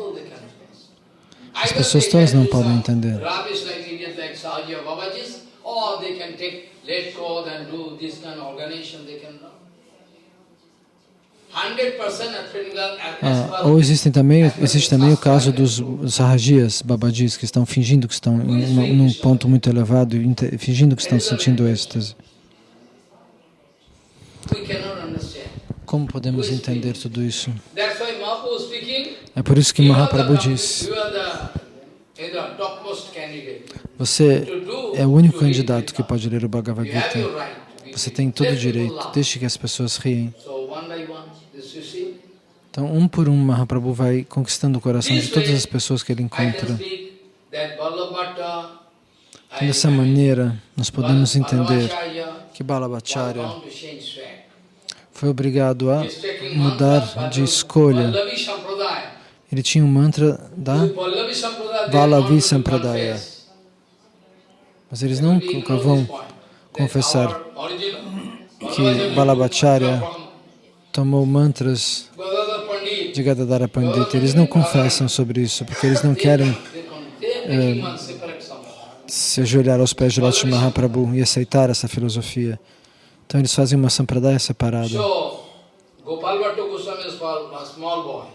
As pessoas todas não podem entender. Rubbish like idiots like Sahaji or Babajis, or they can take lead code and do this kind of organization, they can run. 100% athletic as Ah, ou existem também, existe também o caso dos Sahajias, Babajis, que estão fingindo que estão em uma- num ponto muito elevado fingindo que estão sentindo êxtase. Como podemos entender tudo isso? É por isso que Mahaprabhu candidate. você é o único candidato que pode ler o Bhagavad Gita. Você tem todo o direito, deixe que as pessoas riem. Então, um por um, Mahaprabhu vai conquistando o coração de todas as pessoas que ele encontra. Então, dessa maneira, nós podemos entender que Balabhacharya track. foi obrigado a taking mudar de escolha. Ele tinha um mantra da, Vallavi Sampradaya, Valavi mas eles They nunca vão confessar que Balabhacharya tomou mantras de Gadadhara Pandita. Eles não confessam sobre isso, porque eles não querem They se ajoelhar aos pés de Lord Mahaprabhu e aceitar essa filosofia. Então eles fazem uma sampradaya separada. Gopal.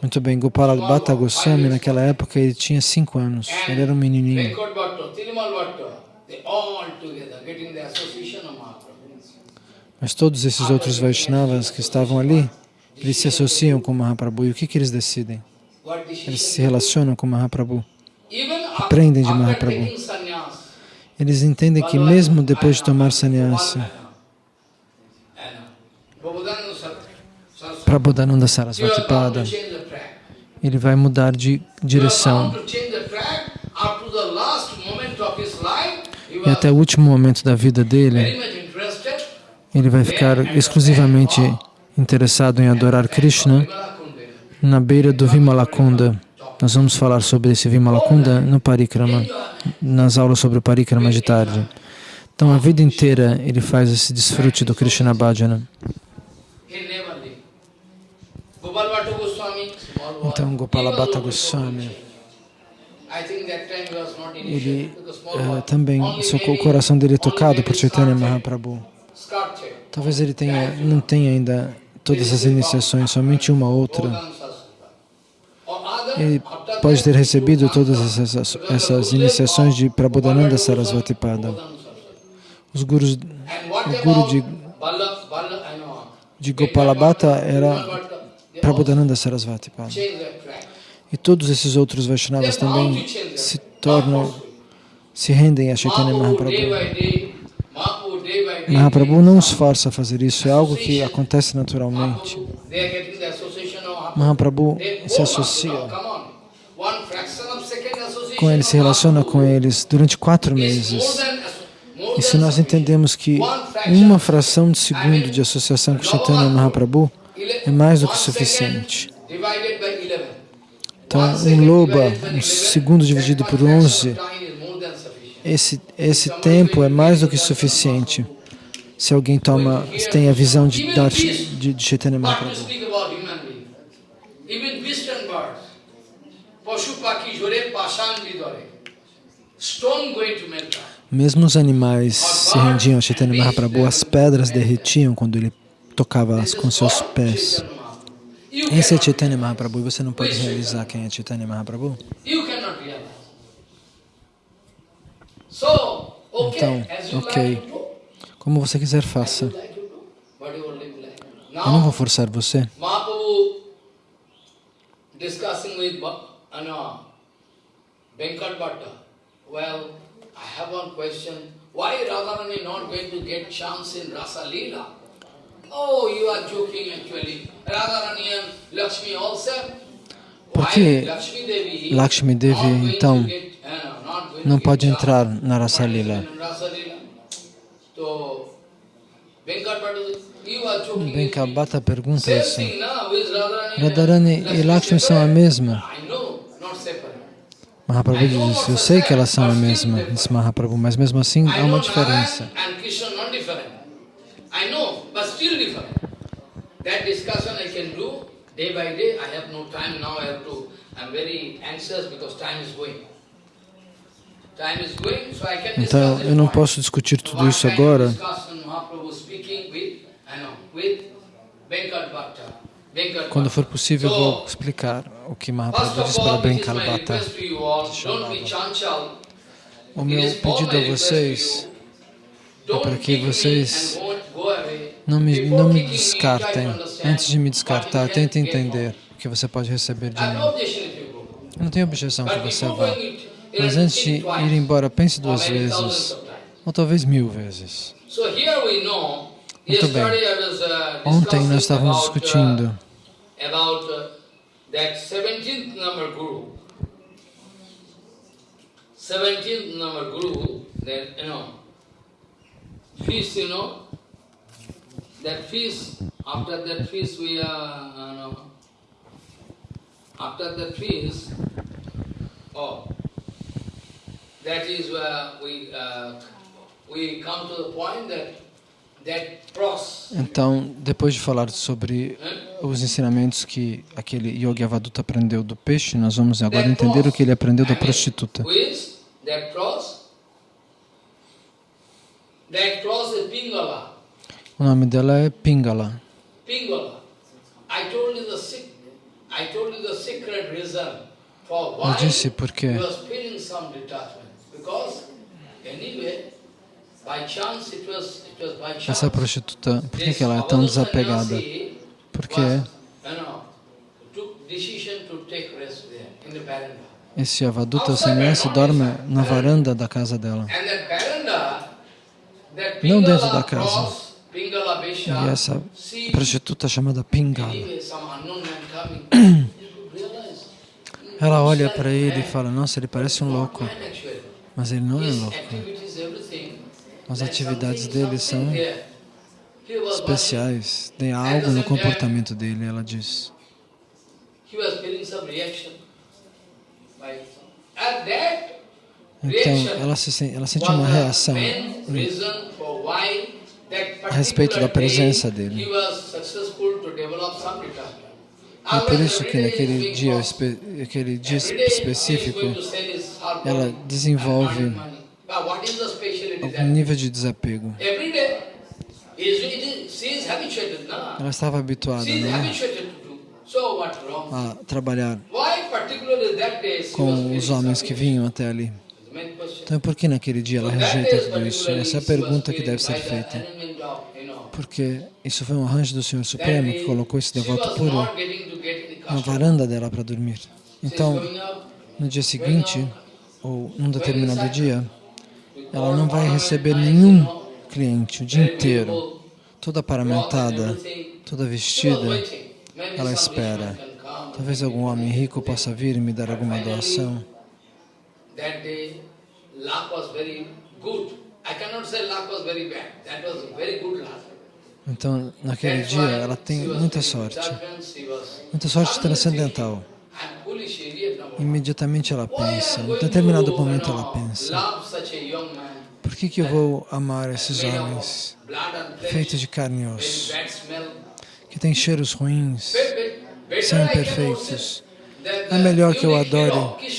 Muito bem, Gopala Bhatta Goswami naquela época ele tinha cinco anos, ele era um menininho. Mas todos esses outros Vaishnavas que estavam ali, eles se associam com Mahaprabhu. E o que, que eles decidem? Eles se relacionam com Mahaprabhu. Aprendem de Mahaprabhu. Eles entendem que mesmo depois de tomar sannyasa, Prabodhananda Sarasvati Pada, ele vai mudar de direção. E até o último momento da vida dele, ele vai ficar exclusivamente interessado em adorar Krishna na beira do Vimalakunda. Nós vamos falar sobre esse Vimalakunda no Parikrama, nas aulas sobre o Parikrama de tarde. Então, a vida inteira ele faz esse desfrute do Krishna Bhajana. Então, Gopala Bhatta Goswami, ele eh, também, seu o coração dele é tocado por Chaitanya Mahaprabhu. Talvez ele tenha, não tenha ainda todas as iniciações, somente uma outra. Ele pode ter recebido todas essas, essas iniciações de Prabodhananda Sarasvati Pada. Os gurus, o guru de, de Gopalabhata era Prabodhananda Sarasvati Pada. E todos esses outros Vaishnavas também se tornam, se rendem a Chaitanya Mahaprabhu. Mahaprabhu não os força a fazer isso, é algo que acontece naturalmente. Mahaprabhu se associa com eles, se relaciona com eles durante quatro meses. E se nós entendemos que uma fração de segundo de associação com Chaitanya Mahaprabhu é mais do que suficiente. Então, um loba, um segundo dividido por 11, esse, esse tempo é mais do que suficiente se alguém toma, tem a visão de, de, de Chaitanya Mahaprabhu. Mesmo os animais se rendiam a Chaitanya Mahaprabhu, as pedras derretiam quando ele tocava-as com seus pés. Esse é Chaitanya Mahaprabhu e você não pode realizar quem é Chaitanya Mahaprabhu? Então, ok. Como você quiser, faça. Eu não vou forçar você. Mahaprabhu discussing with uh, no, Venkat Bhatta. Well, I have one question. Why Radharani not going to get chance in Rasa Leela? Oh, you are joking actually. Radharani and Lakshmi also. Por Why que Lakshmi Devi então, uh, não pode entrar na Rasa Leela? Bhatta pergunta assim. Radharani e Lakshmi são a mesma. I know, not separate. Mahaprabhu disse, eu sei que elas são a mesma, disse Mahaprabhu, mas mesmo assim há uma diferença. Então eu não posso discutir tudo isso agora. Quando for possível, vou explicar o que Mahaprabhu disse para be chanchal. O meu pedido a vocês é para que vocês não me, não me descartem. Antes de me descartar, tentem entender o que você pode receber de mim. Eu não tenho objeção que você vá. Mas antes de ir embora, pense duas vezes, ou talvez mil vezes. Muito bem. Ontem nós estávamos discutindo uh, about uh, that 17th number guru. 17th number guru, then, you know, feast, you know, that feast, after that feast we are, you know, after that feast, oh, that is where we, uh, we come to the point that Então, depois de falar sobre os ensinamentos que aquele Yogi Avaduta aprendeu do peixe, nós vamos agora entender o que ele aprendeu da prostituta. O nome dela é Pingala. Eu disse porque. Because anyway, essa prostituta, por que, que ela é tão desapegada? Porque esse Avaduta Sannyasi dorme na varanda da casa dela. Não dentro da casa. E essa prostituta chamada Pingala, ela olha para ele e fala, nossa, ele parece um louco, mas ele não é louco. As atividades dele são especiais, tem algo no comportamento dele, ela diz. Então, ela, se, sen- ela sente uma reação a respeito da presença dele. É por isso que naquele dia, aquele dia específico, ela desenvolve algum there? nível de desapego. Habituated, no? Ela estava habituada né, a trabalhar com os homens que vinham até ali. Então, por que naquele dia ela rejeita tudo isso? Essa é a pergunta que deve ser feita. Porque isso foi um arranjo do Senhor Supremo que colocou esse devoto puro na varanda dela para dormir. Então, no dia seguinte, ou num determinado dia, ela não vai receber nenhum cliente o dia inteiro, toda paramentada, toda vestida. Ela espera. Talvez algum homem rico possa vir e me dar alguma doação. Então, naquele dia, ela tem muita sorte. Muita sorte transcendental. Imediatamente ela pensa, em determinado to, momento ela pensa, por que, que eu vou amar esses homens feitos de carne e osso, que têm cheiros ruins, são imperfeitos? É melhor que eu adore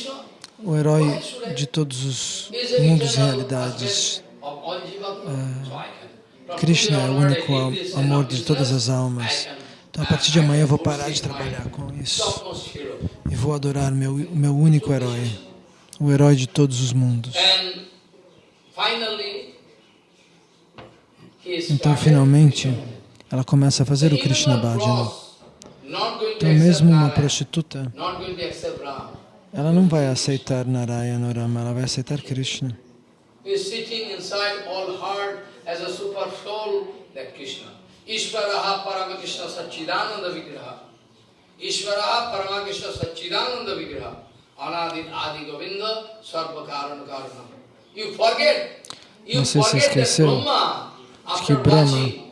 o herói de todos os mundos e realidades. from Krishna é o único amor de todas as almas. Então, a partir de amanhã eu vou parar de trabalhar com isso e vou adorar meu, o meu único herói, o herói de todos os mundos. Então, finalmente, ela começa a fazer o Krishna Bhajana. Então, mesmo uma prostituta, ela não vai aceitar Narayana Rama, ela vai aceitar Krishna. Ishvaraha Paramakrishna Satchidananda Vigraha. Ishvaraha Paramakrishna Satchidananda Vigraha. Anadit Adi Govinda Karana. You forget, you Você forget that esqueceu Brahma, after Brahma-.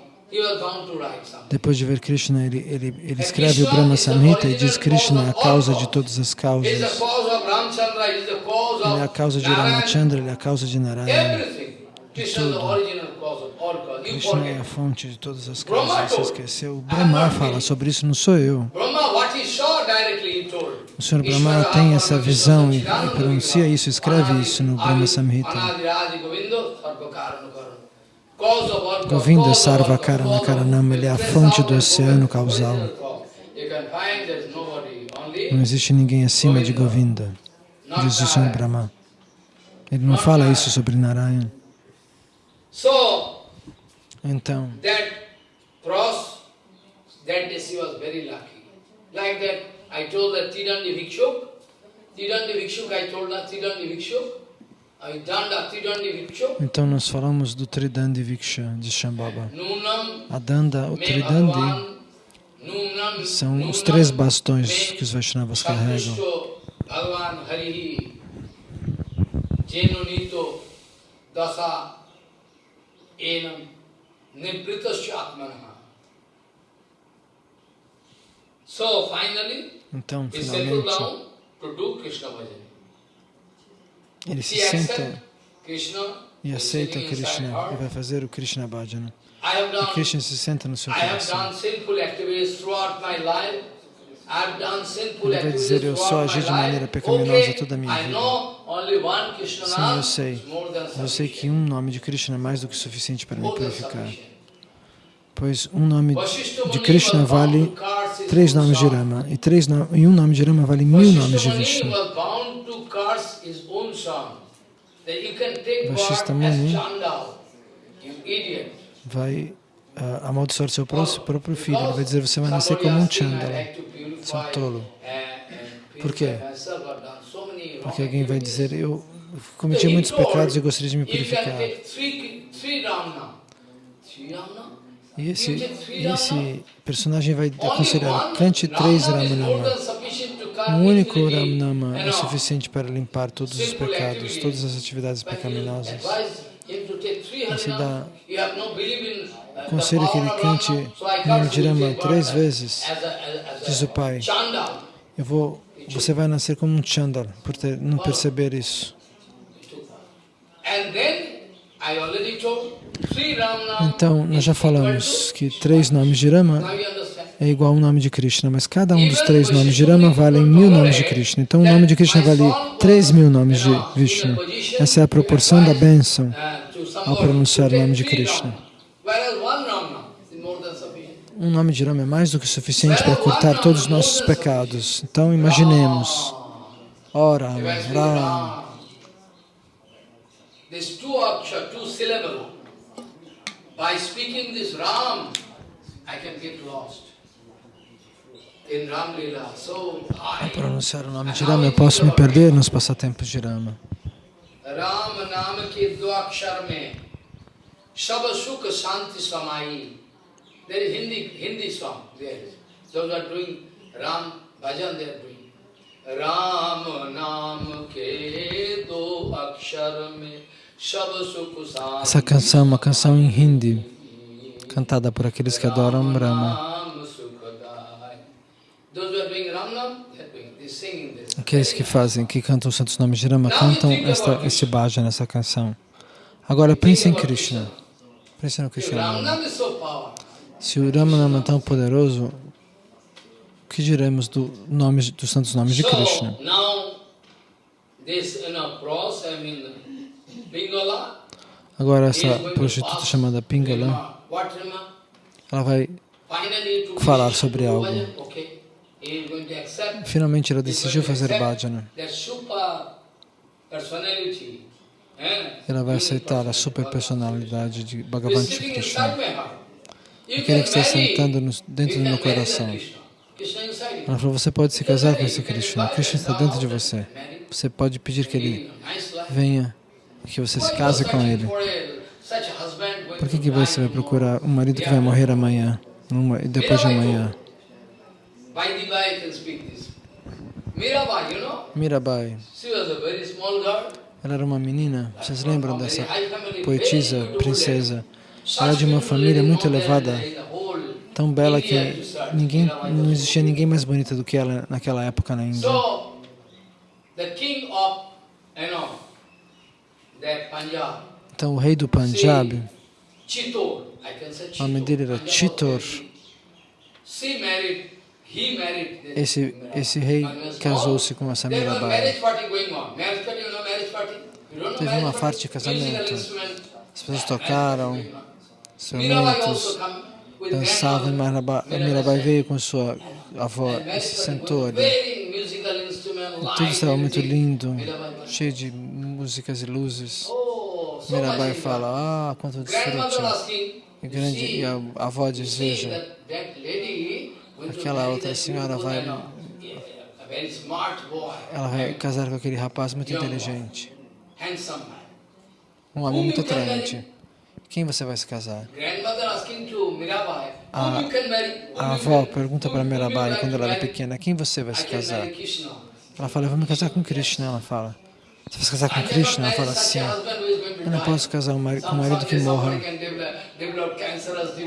Depois de ver Krishna, ele, ele, ele escreve o Brahma Samhita e diz Krishna é a causa de todas as causas. Ele é a causa de. Ramachandra, ele é a causa de Narayana. Everything. Krishna é a fonte de todas as causas. Você esqueceu? O Brahma fala sobre isso, não sou eu. O Senhor Brahma tem essa visão e, e pronuncia isso, escreve isso no Brahma Samhita. Govinda Sarva Karana Karanama, ele é a fonte do oceano causal. Não existe ninguém acima de Govinda, diz o Senhor Brahma. Ele não fala isso sobre Narayana. Então, that cross, that day she was very lucky. Like that, I told that Tidandi Vikshuk, Tidandi Vikshuk, I told her Tidandi Vikshuk, I done the Tidandi Vikshuk, então nós falamos do Tridandi Viksha de Shambhava. A Danda, o Tridandi, são os três bastões que os Vaishnavas carregam. Jenunito Dasa Enam Então, finalmente, down to do Krishna bhajan. ele se senta e aceita Krishna e vai fazer o Krishna Bhajana. E Krishna se senta no seu coração. Ele vai dizer, eu só agi de maneira pecaminosa toda a minha vida. Sim, eu sei. Eu sei que um nome de Krishna é mais do que suficiente para me purificar. Pois um nome de Krishna vale três nomes de. Rama. E, três no... e um nome de Rama vale mil nomes de Vishnu. idiot. Vai ah, amaldiçoar seu pró- próprio filho. Ele vai dizer, você vai nascer como um Chandala. Seu tolo. Por quê? Porque alguém vai dizer, eu cometi muitos pecados e gostaria de me purificar. E esse, esse personagem vai aconselhar, cante três Ramanama. Um único Ramanama é suficiente para limpar todos os pecados, todas as atividades pecaminosas. Você dá conselho que ele cante o nome de Rama três vezes, diz o pai. Eu vou, você vai nascer como um Chandal, por ter, não perceber isso. Então, nós já falamos que três nomes de Rama é igual a um nome de Krishna, mas cada um dos três nomes de Rama vale mil nomes de Krishna. Então, o nome de Krishna vale três mil nomes de Vishnu. Essa é a proporção da bênção ao pronunciar o nome de Krishna. Um nome de Rama é mais do que suficiente para cortar todos os nossos pecados. Então, imaginemos. Oh, Rama, Rama. This two aksha, two syllable. By speaking this Ram, I can get lost. Ao pronunciar o nome de Rama, eu posso me perder nos passatempos de Rama. Rama Nama ke Dwakshar me Sab Sukha Shanti Samai. There is Hindi, Hindi song. There is. Those are doing Ram Bhajan, they are doing. Ram Nam ke do essa canção é uma canção em hindi, cantada por aqueles que adoram Brahma. Aqueles que fazem, que cantam os santos nomes de Rama, cantam esta, este bhaja nessa canção. Agora pense em Krishna. Pense no Krishna. Se o Ramanama é tão poderoso, o que diremos do nome, dos santos nomes de Krishna? Agora, essa prostituta chamada Pingala, ela vai falar sobre algo. Finalmente, ela decidiu fazer bhajana. Eh, Ela vai aceitar a super personalidade de Bhagavan inside Krishna. Aquele que está sentando no- dentro do meu coração. Ela falou, você pode se casar com esse Krishna. Krishna está dentro de você. Você pode pedir que ele venha, que você se case com ele. Por que, que você vai procurar um marido que vai morrer amanhã, e depois de amanhã? Mirabai, ela era uma menina, vocês lembram dessa poetisa, princesa? Ela é de uma família muito elevada, tão bela que ninguém, não existia ninguém mais bonita do que ela naquela época na Índia. So, the king of, you know, that Punjab, Então o rei do Punjab, o nome dele era Chitor. Esse, esse rei casou-se com essa Mirabai. Teve uma parte de casamento. As pessoas tocaram instrumentos, dançavam, e. Mirabai, veio com sua avó e se sentou ali. E tudo estava muito lindo, cheio de músicas e luzes. Mirabai fala, ah, quanto desfrute. E, grande, e a avó to aquela outra senhora vai- ela vai casar com aquele rapaz muito inteligente, um homem muito atraente. Quem você vai se casar? A- A avó pergunta para Mirabai quando ela era pequena, quem você vai se casar? Ela fala, eu vou me casar com Krishna. Ela fala, você vai se casar com Krishna? Ela fala, sim. Eu não posso casar com um marido que morra.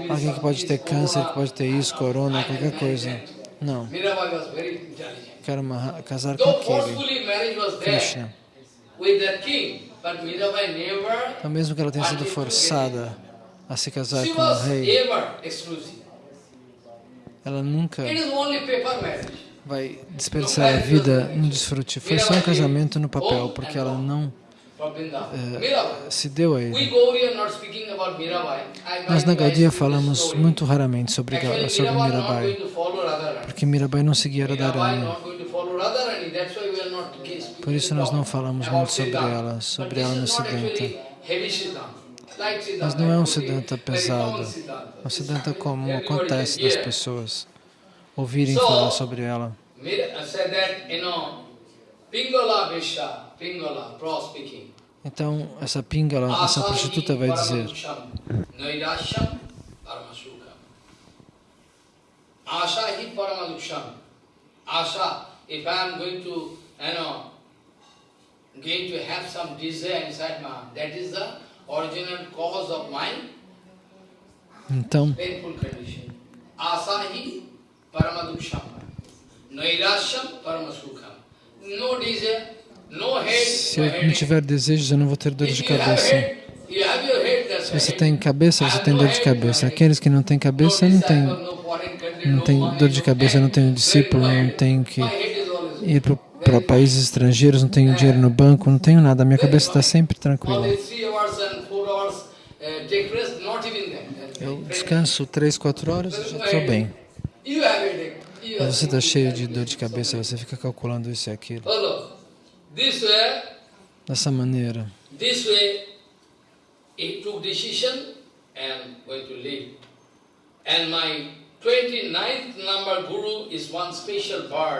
Alguém que pode ter câncer, que pode ter isso, corona, qualquer coisa. Não, quero uma- casar com aquele, Krishna. Então, mesmo que ela tenha sido forçada a se casar com o rei, ela nunca Vai desperdiçar a vida no desfrute. Foi só um casamento no papel, porque ela não eh, se deu a ele. Nós na Gaudia falamos muito raramente sobre, sobre Mirabai, porque Mirabai não seguia Radharani. Por isso nós não falamos muito sobre ela, sobre ela no Siddhanta. Mas não é um Siddhanta pesado, é um Siddhanta comum, acontece das pessoas ouvirem falar sobre ela. Então, essa Pingala, essa prostituta vai dizer Asha Paramaduksham. Asha, if I am going to, you know, going to have some desire inside my that is the original cause of my então, painful condition. Asahi Paramaduksham. Se eu não tiver desejos, eu não vou ter dor de cabeça. Se você tem cabeça, você tem dor de cabeça. Aqueles que não têm cabeça, não têm não tem dor de cabeça, não tenho discípulo, não tenho que ir para países estrangeiros, não tenho dinheiro no banco, não tenho nada. Minha cabeça está sempre tranquila. Eu descanso três, quatro horas e já estou bem. Mas você está cheio de dor de cabeça, você fica calculando isso e aquilo. Dessa maneira.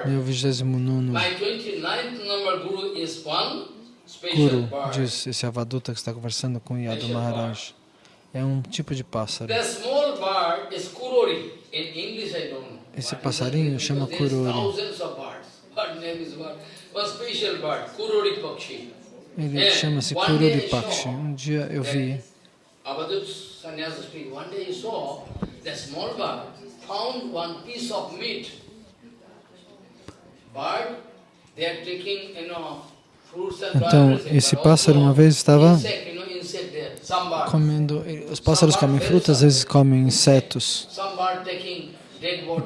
Meu 29 Guru, diz esse avaduta que está conversando com Yadu Maharaj, é um tipo de pássaro. Chama Kurori. Ele chama-se Kurori Pakshi. Um dia eu vi bird found one piece of meat. Bird, they are taking, you know, então, esse pássaro uma vez estava comendo, os pássaros comem frutas, às vezes comem insetos.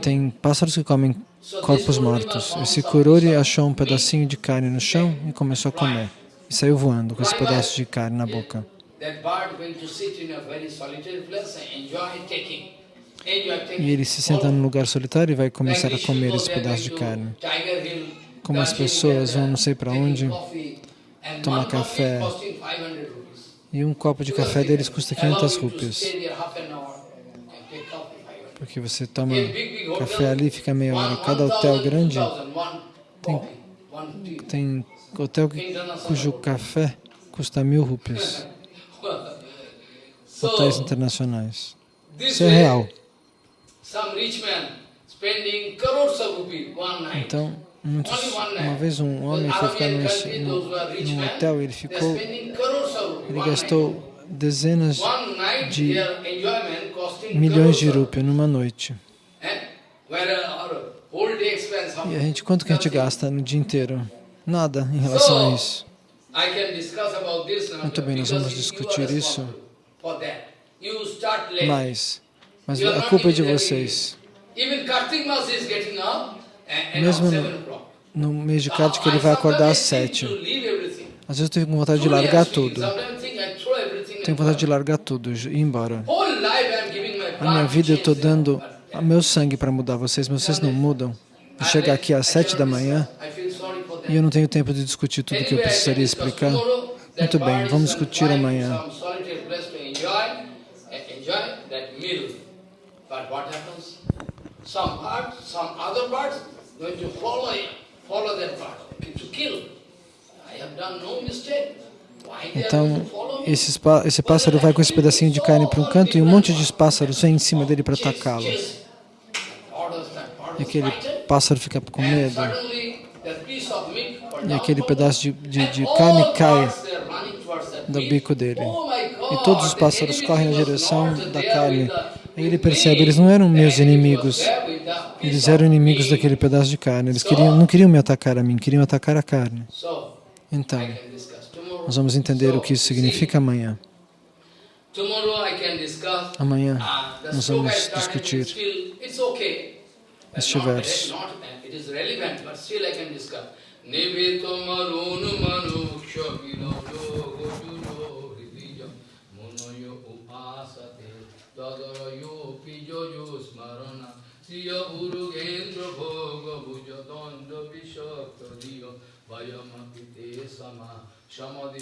Tem pássaros que comem corpos mortos. Esse kurori achou um pedacinho de carne no chão e começou a comer. E saiu voando com esse pedaço de carne na boca. E ele se senta num lugar solitário e vai começar a comer esse pedaço de carne. Como as pessoas vão não sei para onde tomar café. E um copo de café deles custa 500 rupias. Porque você toma café ali e fica meia hora. Cada hotel grande tem, tem hotel cujo café custa mil rupias. Hotéis internacionais. Isso é real. Então, muitos, uma vez um homem foi ficar num, num hotel, ele ficou, ele gastou dezenas de milhões de rupias numa noite. E a gente, quanto que a gente gasta no dia inteiro? Nada em relação a isso. Muito bem, nós vamos discutir isso. Mas, mas a culpa é de vocês. Mesmo no, no mês de Kartik, ele vai acordar às sete. Às vezes eu tenho vontade de largar tudo. Tenho vontade de largar tudo e ir embora. A minha vida eu estou dando o meu sangue para mudar vocês, mas vocês não mudam. Eu chegar aqui às sete da manhã e eu não tenho tempo de discutir tudo que eu precisaria explicar. Muito bem, vamos discutir amanhã. But what happens? Some birds, some other birds going to follow follow that bird, to kill. I have done no mistake. Então, esse, esse pássaro vai com esse pedacinho de carne para um canto e um monte de pássaros vem em cima dele para atacá-lo. E aquele pássaro fica com medo. E aquele pedaço de, de, de carne cai do bico dele. E todos os pássaros correm na direção da carne Aí ele percebe, eles não eram meus inimigos, eles eram inimigos daquele pedaço de carne. Eles queriam, não queriam me atacar a mim, queriam atacar a carne. Então, nós vamos entender o que isso significa amanhã. Amanhã nós vamos discutir. este verso. I can discuss. Samadhi